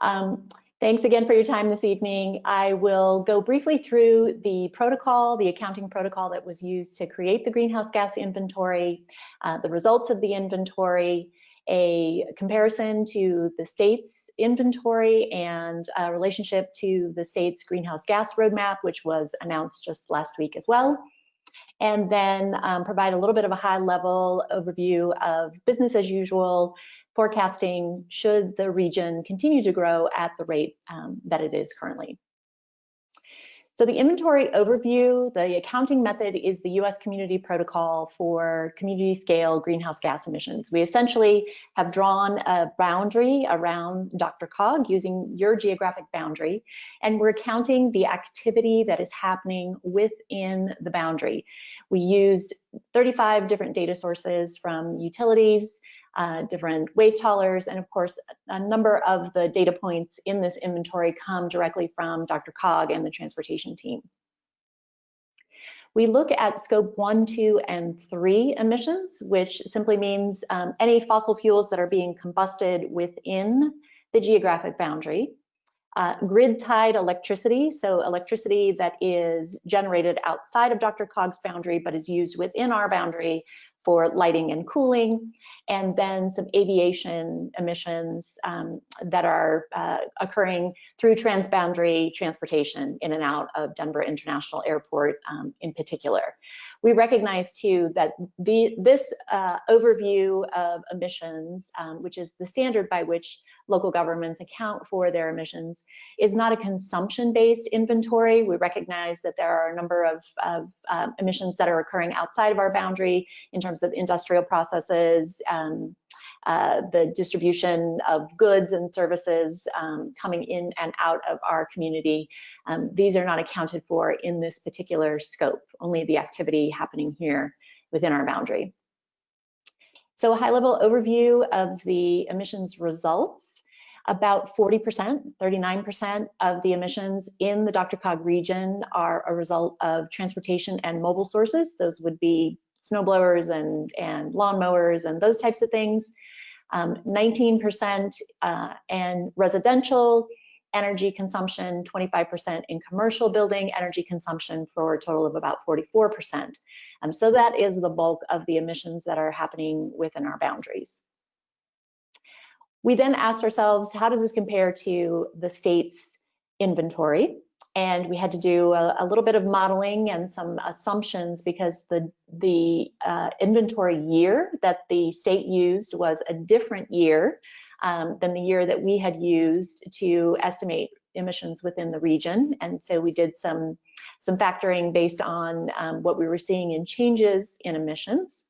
Um, thanks again for your time this evening. I will go briefly through the protocol, the accounting protocol that was used to create the greenhouse gas inventory, uh, the results of the inventory, a comparison to the state's inventory and a relationship to the state's greenhouse gas roadmap, which was announced just last week as well. And then um, provide a little bit of a high level overview of business as usual forecasting should the region continue to grow at the rate um, that it is currently. So the inventory overview, the accounting method is the US Community Protocol for community scale greenhouse gas emissions. We essentially have drawn a boundary around DRCOG using your geographic boundary, and we're counting the activity that is happening within the boundary. We used 35 different data sources from utilities, uh, different waste haulers, and of course, a number of the data points in this inventory come directly from DRCOG and the transportation team. We look at scope one, two, and three emissions, which simply means um, any fossil fuels that are being combusted within the geographic boundary. Uh, grid tied electricity, so electricity that is generated outside of DRCOG's boundary but is used within our boundary for lighting and cooling, and then some aviation emissions um, that are uh, occurring through transboundary transportation in and out of Denver International Airport um, in particular. We recognize too that the, this uh, overview of emissions, um, which is the standard by which local governments account for their emissions, is not a consumption-based inventory. We recognize that there are a number of, of um, emissions that are occurring outside of our boundary in terms of industrial processes, um, uh, the distribution of goods and services um, coming in and out of our community. Um, these are not accounted for in this particular scope, only the activity happening here within our boundary. So a high level overview of the emissions results. About 40%, 39% of the emissions in the DRCOG region are a result of transportation and mobile sources. Those would be snowblowers and, and lawnmowers and those types of things um, 19% uh, and residential energy consumption, 25% in commercial building energy consumption for a total of about 44%. Um, so that is the bulk of the emissions that are happening within our boundaries. We then asked ourselves, how does this compare to the state's inventory? And we had to do a, a, little bit of modeling and some assumptions because the the uh, inventory year that the state used was a different year um, than the year that we had used to estimate emissions within the region and so we did some some factoring based on um, what we were seeing in changes in emissions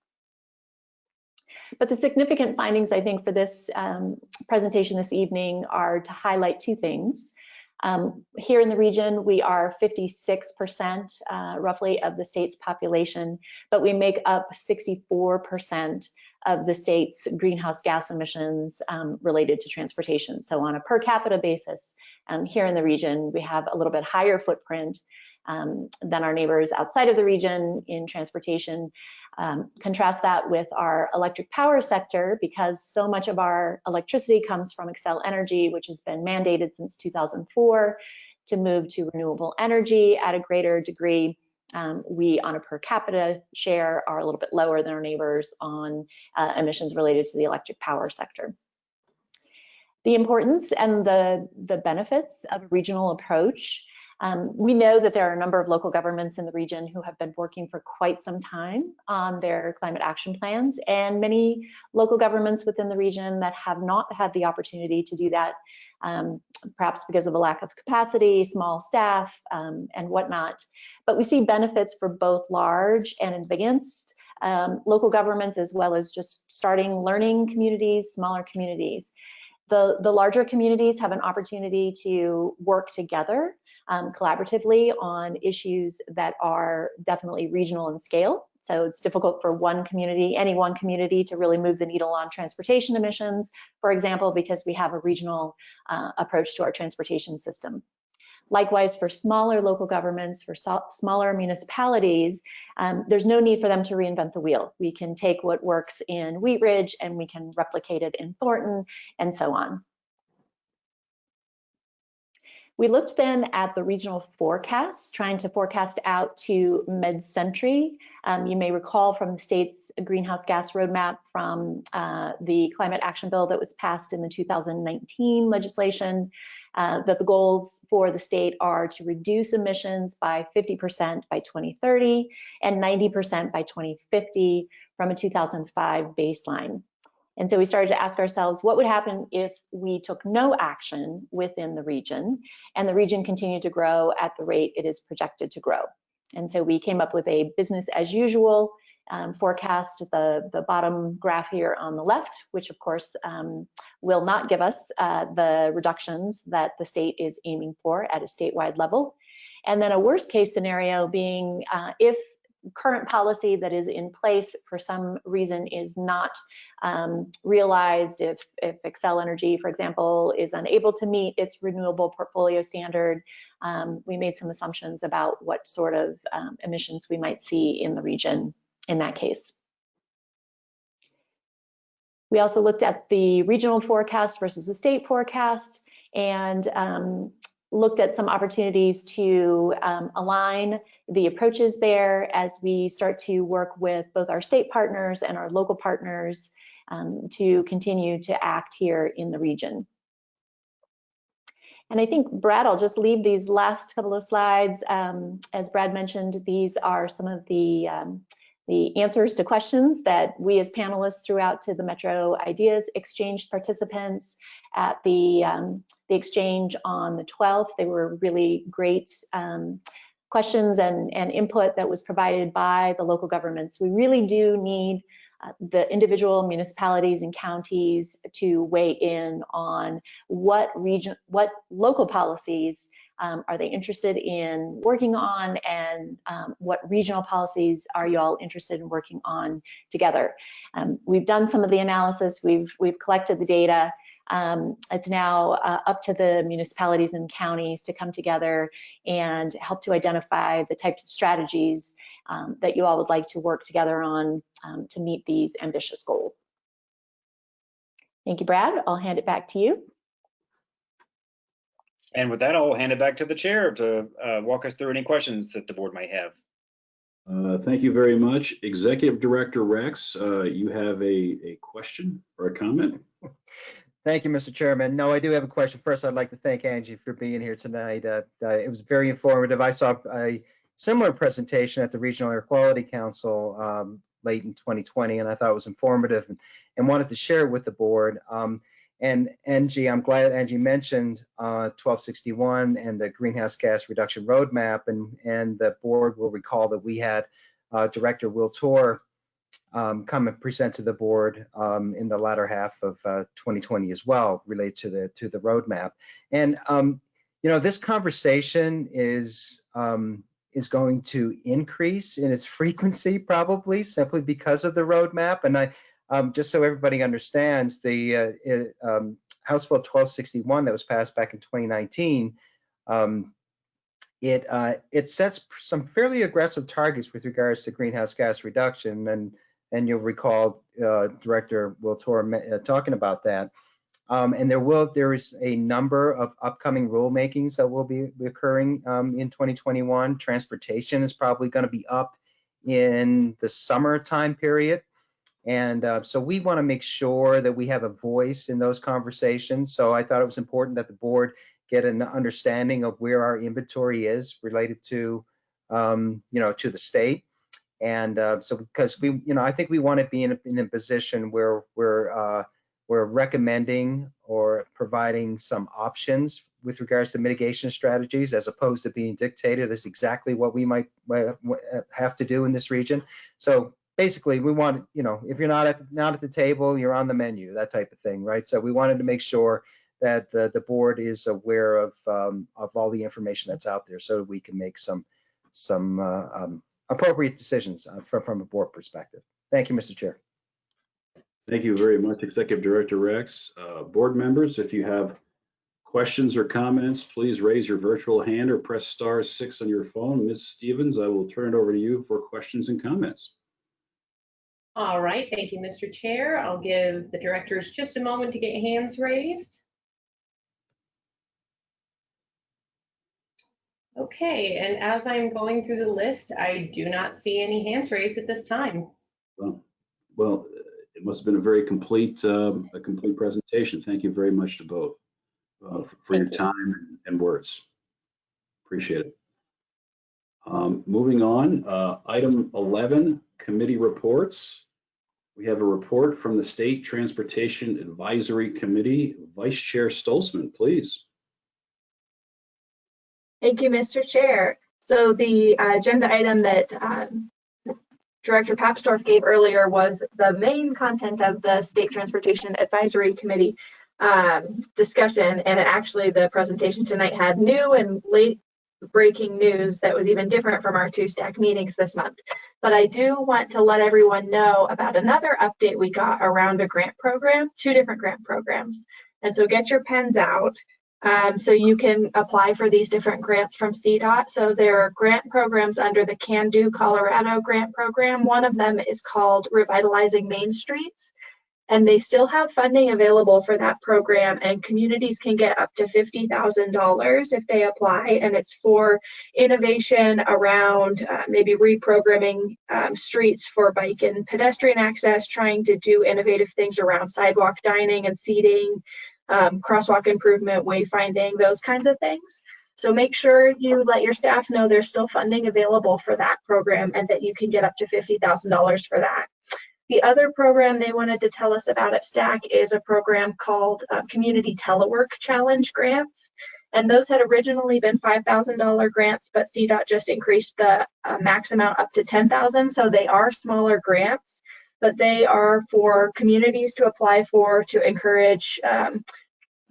but the significant findings, I think, for this um, presentation this evening are to highlight two things. Um, here in the region, we are 56% uh, roughly of the state's population, but we make up 64% of the state's greenhouse gas emissions um, related to transportation. So on a per capita basis, um, here in the region, we have a little bit higher footprint um, than our neighbors outside of the region in transportation. Um, contrast that with our electric power sector because so much of our electricity comes from Xcel Energy, which has been mandated since 2004 to move to renewable energy at a greater degree. Um, we, on a per capita share, are a little bit lower than our neighbors on uh, emissions related to the electric power sector. The importance and the, the benefits of a regional approach Um, we know that there are a number of local governments in the region who have been working for quite some time on their climate action plans, and many local governments within the region that have not had the opportunity to do that, um, perhaps because of a lack of capacity, small staff, um, and whatnot. But we see benefits for both large and advanced um, local governments, as well as just starting learning communities, smaller communities. The, the larger communities have an opportunity to work together um, collaboratively on issues that are definitely regional in scale. So it's difficult for one community, any one community to really move the needle on transportation emissions, for example, because we have a regional uh, approach to our transportation system. Likewise, for smaller local governments, for so smaller municipalities, um, there's no need for them to reinvent the wheel. We can take what works in Wheat Ridge and we can replicate it in Thornton and so on. We looked then at the regional forecasts, trying to forecast out to mid-century. Um, you may recall from the state's greenhouse gas roadmap from uh, the climate action bill that was passed in the 2019 legislation, uh, that the goals for the state are to reduce emissions by 50% by 2030 and 90% by 2050 from a 2005 baseline. And so we started to ask ourselves, what would happen if we took no action within the region and the region continued to grow at the rate it is projected to grow? And so we came up with a business as usual um, forecast, the, the bottom graph here on the left, which of course um, will not give us uh, the reductions that the state is aiming for at a statewide level. And then a worst case scenario being uh, if current policy that is in place for some reason is not um, realized, if, if Xcel Energy, for example, is unable to meet its renewable portfolio standard, um, we made some assumptions about what sort of um, emissions we might see in the region in that case. We also looked at the regional forecast versus the state forecast and um, looked at some opportunities to um, align the approaches there as we start to work with both our state partners and our local partners um, to continue to act here in the region. And I think, Brad, I'll just leave these last couple of slides. Um, as Brad mentioned, these are some of the, um, the answers to questions that we as panelists threw out to the Metro Ideas Exchange participants at the, um, the exchange on the 12th. They were really great um, questions and, and input that was provided by the local governments. We really do need uh, the individual municipalities and counties to weigh in on what region, what local policies um, are they interested in working on and um, what regional policies are you all interested in working on together. Um, we've done some of the analysis, we've, we've collected the data, um, it's now uh, up to the municipalities and counties to come together and help to identify the types of strategies um, that you all would like to work together on um, to meet these ambitious goals. Thank you, Brad. I'll hand it back to you. And with that, I'll hand it back to the chair to uh, walk us through any questions that the board might have. Uh, thank you very much. Executive Director Rex, uh, you have a, a question or a comment? Thank you, Mr. Chairman. No, I do have a question. First, I'd like to thank Angie for being here tonight. Uh, uh, it was very informative. I saw a similar presentation at the Regional Air Quality Council um, late in 2020, and I thought it was informative and, and wanted to share it with the board. Um, and Angie, I'm glad Angie mentioned uh, 1261 and the greenhouse gas reduction roadmap, and, and the board will recall that we had uh, Director Will Toor um, come and present to the board um, in the latter half of uh, 2020 as well, related to the to the roadmap. And um, you know, this conversation is um, is going to increase in its frequency probably simply because of the roadmap. And I um, just so everybody understands, the uh, um, House Bill 1261 that was passed back in 2019 it uh, it sets some fairly aggressive targets with regards to greenhouse gas reduction, and and you'll recall uh, Director Will Toor uh, talking about that. Um, and there will there is a number of upcoming rulemakings that will be, be occurring um, in 2021. Transportation is probably going to be up in the summer time period. And uh, so we want to make sure that we have a voice in those conversations. So I thought it was important that the board get an understanding of where our inventory is related to, um, you know, to the state. And uh, so because we, you know, I think we want to be in a, in a position where we're, uh, we're recommending or providing some options with regards to mitigation strategies as opposed to being dictated as exactly what we might uh, have to do in this region. So basically we want, you know, if you're not at, not at the table, you're on the menu, that type of thing, right? So we wanted to make sure that the, the board is aware of, um, of all the information that's out there so we can make some, some uh, um, appropriate decisions uh, from, from a board perspective. Thank you, Mr. Chair. Thank you very much, Executive Director Rex. Uh, board members, if you have questions or comments, please raise your virtual hand or press star six on your phone. Ms. Stevens, I will turn it over to you for questions and comments. All right, thank you, Mr. Chair. I'll give the directors just a moment to get hands raised. Okay, and as I'm going through the list, I do not see any hands raised at this time. Well, well, it must have been a very complete, um, a complete presentation. Thank you very much to both uh, for your time and words. Appreciate it. Um, moving on, uh, item 11, committee reports. We have a report from the State Transportation Advisory Committee. Vice Chair Stolzmann, please. Thank you, Mr. Chair. So the agenda item that um, Director Papsdorf gave earlier was the main content of the State Transportation Advisory Committee um, discussion. And actually the presentation tonight had new and late breaking news that was even different from our two STAC meetings this month. But I do want to let everyone know about another update we got around a grant program, two different grant programs. And so get your pens out. Um, so you can apply for these different grants from CDOT. So there are grant programs under the Can Do Colorado grant program. One of them is called Revitalizing Main Streets. And they still have funding available for that program and communities can get up to $50,000 if they apply. And it's for innovation around uh, maybe reprogramming um, streets for bike and pedestrian access, trying to do innovative things around sidewalk dining and seating, um, crosswalk improvement, wayfinding, those kinds of things. So make sure you let your staff know there's still funding available for that program and that you can get up to $50,000 for that. The other program they wanted to tell us about at STAC is a program called uh, Community Telework Challenge Grants. And those had originally been $5,000 grants, but CDOT just increased the uh, max amount up to 10,000. So they are smaller grants, but they are for communities to apply for to encourage um,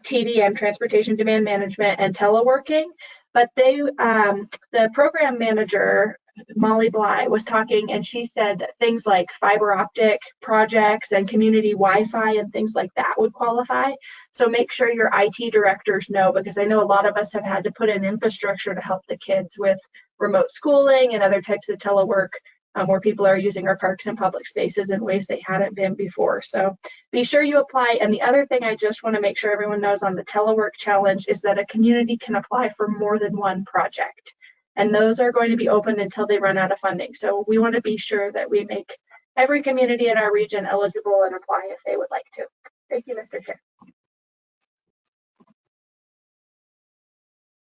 TDM, transportation demand management, and teleworking. But they, um, the program manager, Molly Bly, was talking, and she said that things like fiber optic projects and community Wi-Fi and things like that would qualify. So make sure your IT directors know, because I know a lot of us have had to put in infrastructure to help the kids with remote schooling and other types of telework um, where people are using our parks and public spaces in ways they hadn't been before. So be sure you apply. And the other thing I just want to make sure everyone knows on the telework challenge is that a community can apply for more than one project. And those are going to be open until they run out of funding. So we want to be sure that we make every community in our region eligible and apply if they would like to. Thank you, Mr. Chair.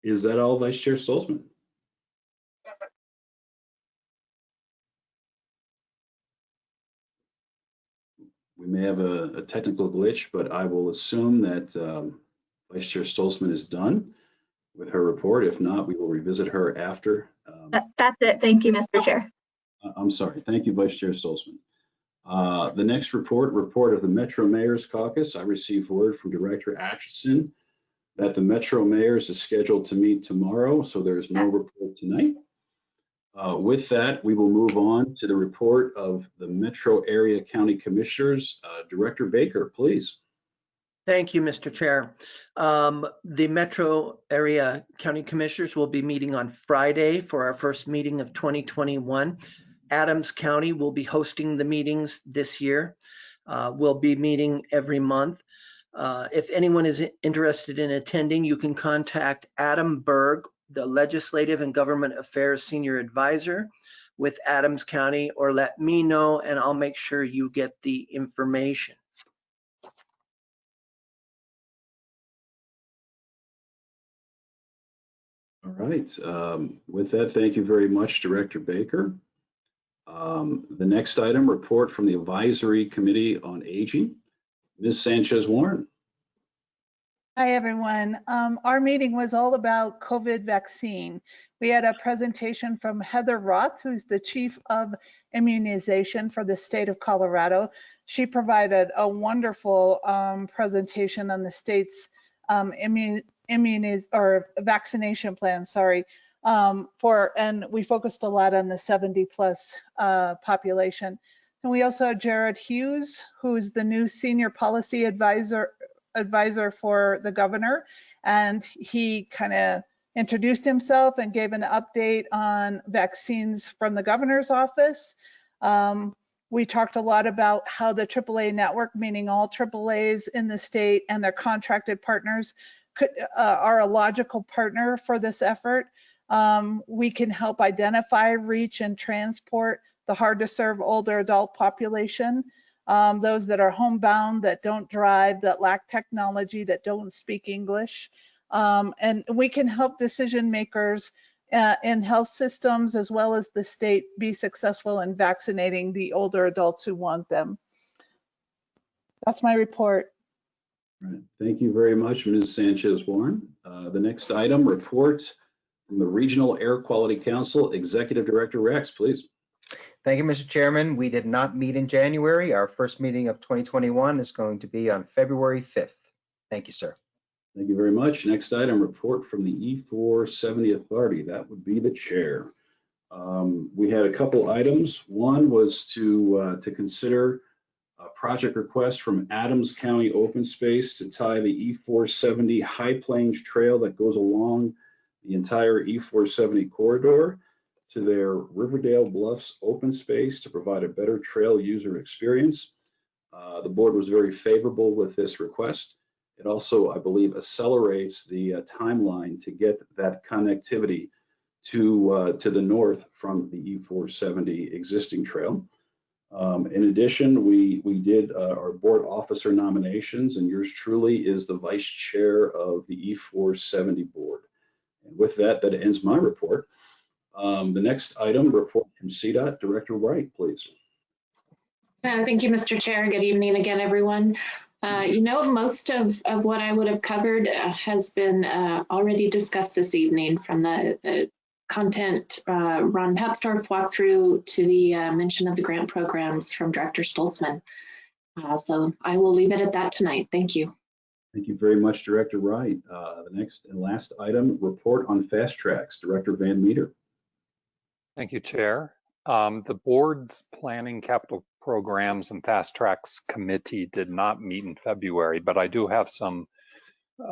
Is that all, Vice Chair Stolzmann? We may have a, a, technical glitch, but I will assume that um, Vice Chair Stolzmann is done with her report. If not, we will revisit her after. Um, that, that's it. Thank you, Mr. Chair. I'm sorry. Thank you, Vice Chair Stolzmann. Uh, the next report, report of the Metro Mayor's Caucus. I received word from Director Atchison that the Metro Mayor's is scheduled to meet tomorrow, so there's no report tonight. Uh, with that, we will move on to the report of the Metro Area County Commissioners. Uh, Director Baker, please. Thank you, Mr. Chair. Um, the Metro Area County Commissioners will be meeting on Friday for our first meeting of 2021. Adams County will be hosting the meetings this year. Uh, we'll be meeting every month. Uh, if anyone is interested in attending, you can contact Adam Berg the Legislative and Government Affairs Senior Advisor with Adams County or let me know and I'll make sure you get the information. All right. Um, With that, thank you very much, Director Baker. Um, The next item, report from the Advisory Committee on Aging. Ms. Sanchez Warren. Hi, everyone. Um, our meeting was all about COVID vaccine. We had a presentation from Heather Roth, who's the Chief of Immunization for the state of Colorado. She provided a wonderful um, presentation on the state's um, immun immuniz or vaccination plan, sorry, um, for, and we focused a lot on the 70 plus uh, population. And we also had Jared Hughes, who's the new Senior Policy Advisor advisor for the governor and he kind of introduced himself and gave an update on vaccines from the governor's office. Um, we talked a lot about how the AAA network, meaning all AAAs in the state and their contracted partners could, uh, are a logical partner for this effort. Um, we can help identify, reach, and transport the hard to serve older adult population um, those that are homebound, that don't drive, that lack technology, that don't speak English. Um, and we can help decision makers uh, in health systems as well as the state be successful in vaccinating the older adults who want them. That's my report. Right. Thank you very much, Ms. Sanchez Warren. Uh, The next item, report from the Regional Air Quality Council, Executive Director Rex, please. Thank you, Mr. Chairman. We did not meet in January. Our first meeting of 2021 is going to be on February 5th. Thank you, sir. Thank you very much. Next item, report from the E470 Authority. That would be the chair. Um, we had a couple items. One was to uh, to consider a project request from Adams County Open Space to tie the E470 High Plains Trail that goes along the entire E470 corridor to their Riverdale Bluffs open space to provide a better trail user experience. Uh, the board was very favorable with this request. It also, I believe, accelerates the uh, timeline to get that connectivity to uh, to the north from the E470 existing trail. Um, in addition, we we did uh, our board officer nominations, and yours truly is the vice chair of the E470 board. And with that, that ends my report. Um, the next item, report from CDOT, Director Wright, please. Uh, thank you, Mr. Chair. Good evening again, everyone. Uh, you know, most of, of what I would have covered uh, has been uh, already discussed this evening from the, the content uh, Ron Papsdorf walked through to the uh, mention of the grant programs from Director Stolzmann. so I will leave it at that tonight. Thank you. Thank you very much, Director Wright. the next and last item, report on fast tracks, Director Van Meter. Thank you, Chair. Um, the board's planning capital programs and fast tracks committee did not meet in February, but I do have some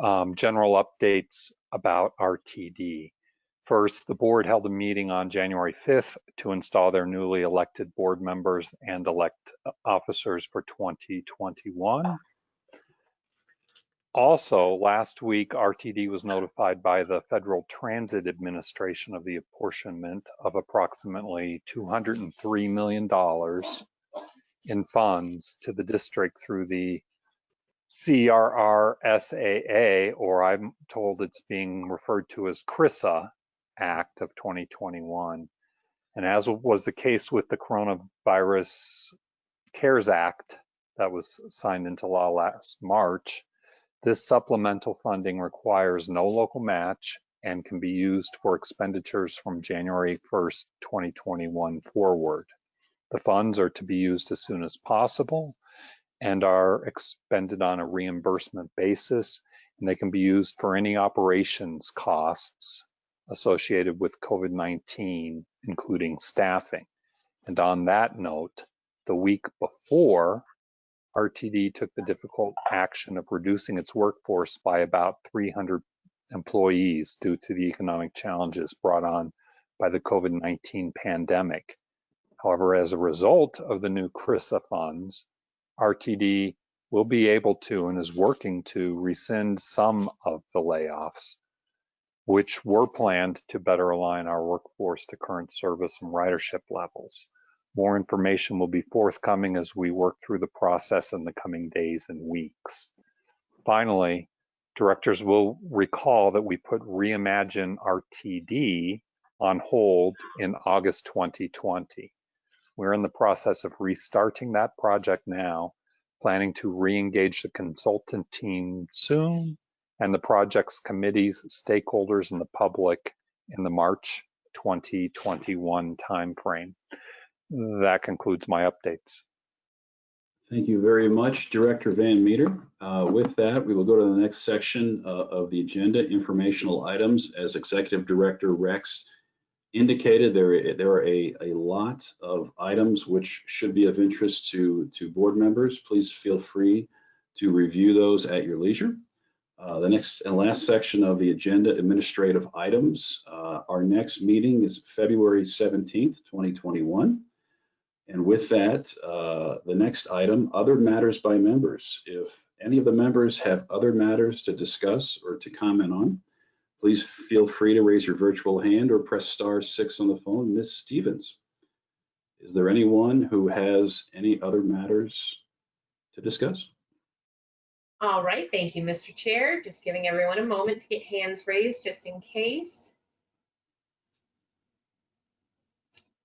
um, general updates about RTD. First, the board held a meeting on January 5th to install their newly elected board members and elect uh, officers for 2021. Also, last week, RTD was notified by the Federal Transit Administration of the apportionment of approximately $203 million in funds to the district through the CRRSAA, or I'm told it's being referred to as CRRSA Act of 2021. And as was the case with the Coronavirus CARES Act that was signed into law last March, this supplemental funding requires no local match and can be used for expenditures from January 1st, 2021 forward. The funds are to be used as soon as possible and are expended on a reimbursement basis, and they can be used for any operations costs associated with COVID-19, including staffing. And on that note, the week before RTD took the difficult action of reducing its workforce by about 300 employees due to the economic challenges brought on by the COVID-19 pandemic. However, as a result of the new CRRSA funds, RTD will be able to and is working to rescind some of the layoffs, which were planned to better align our workforce to current service and ridership levels. More information will be forthcoming as we work through the process in the coming days and weeks. Finally, Directors will recall that we put Reimagine RTD on hold in August 2020. We're in the process of restarting that project now, planning to re-engage the consultant team soon and the project's committees, stakeholders, and the public in the March 2021 timeframe. That concludes my updates. Thank you very much, Director Van Meter. Uh, With that, we will go to the next section uh, of the agenda, informational items. As Executive Director Rex indicated, there, there are a, a lot of items which should be of interest to, to board members. Please feel free to review those at your leisure. Uh, The next and last section of the agenda, administrative items. Uh, Our next meeting is February 17th, 2021. And with that, uh, the next item, other matters by members. If any of the members have other matters to discuss or to comment on, please feel free to raise your virtual hand or press star six on the phone. Ms. Stevens, is there anyone who has any other matters to discuss? All right, thank you, Mr. Chair. Just giving everyone a moment to get hands raised just in case.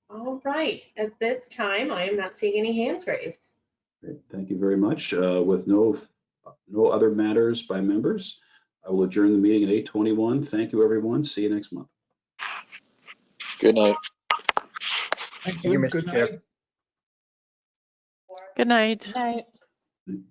All right, at this time, I am not seeing any hands raised. Great, Thank you very much. Uh, With no, no other matters by members, I will adjourn the meeting at 8:21. Thank you, everyone. See you next month. Good night. Thank you, Mr. Chair. Good night. Good Night. Thank you.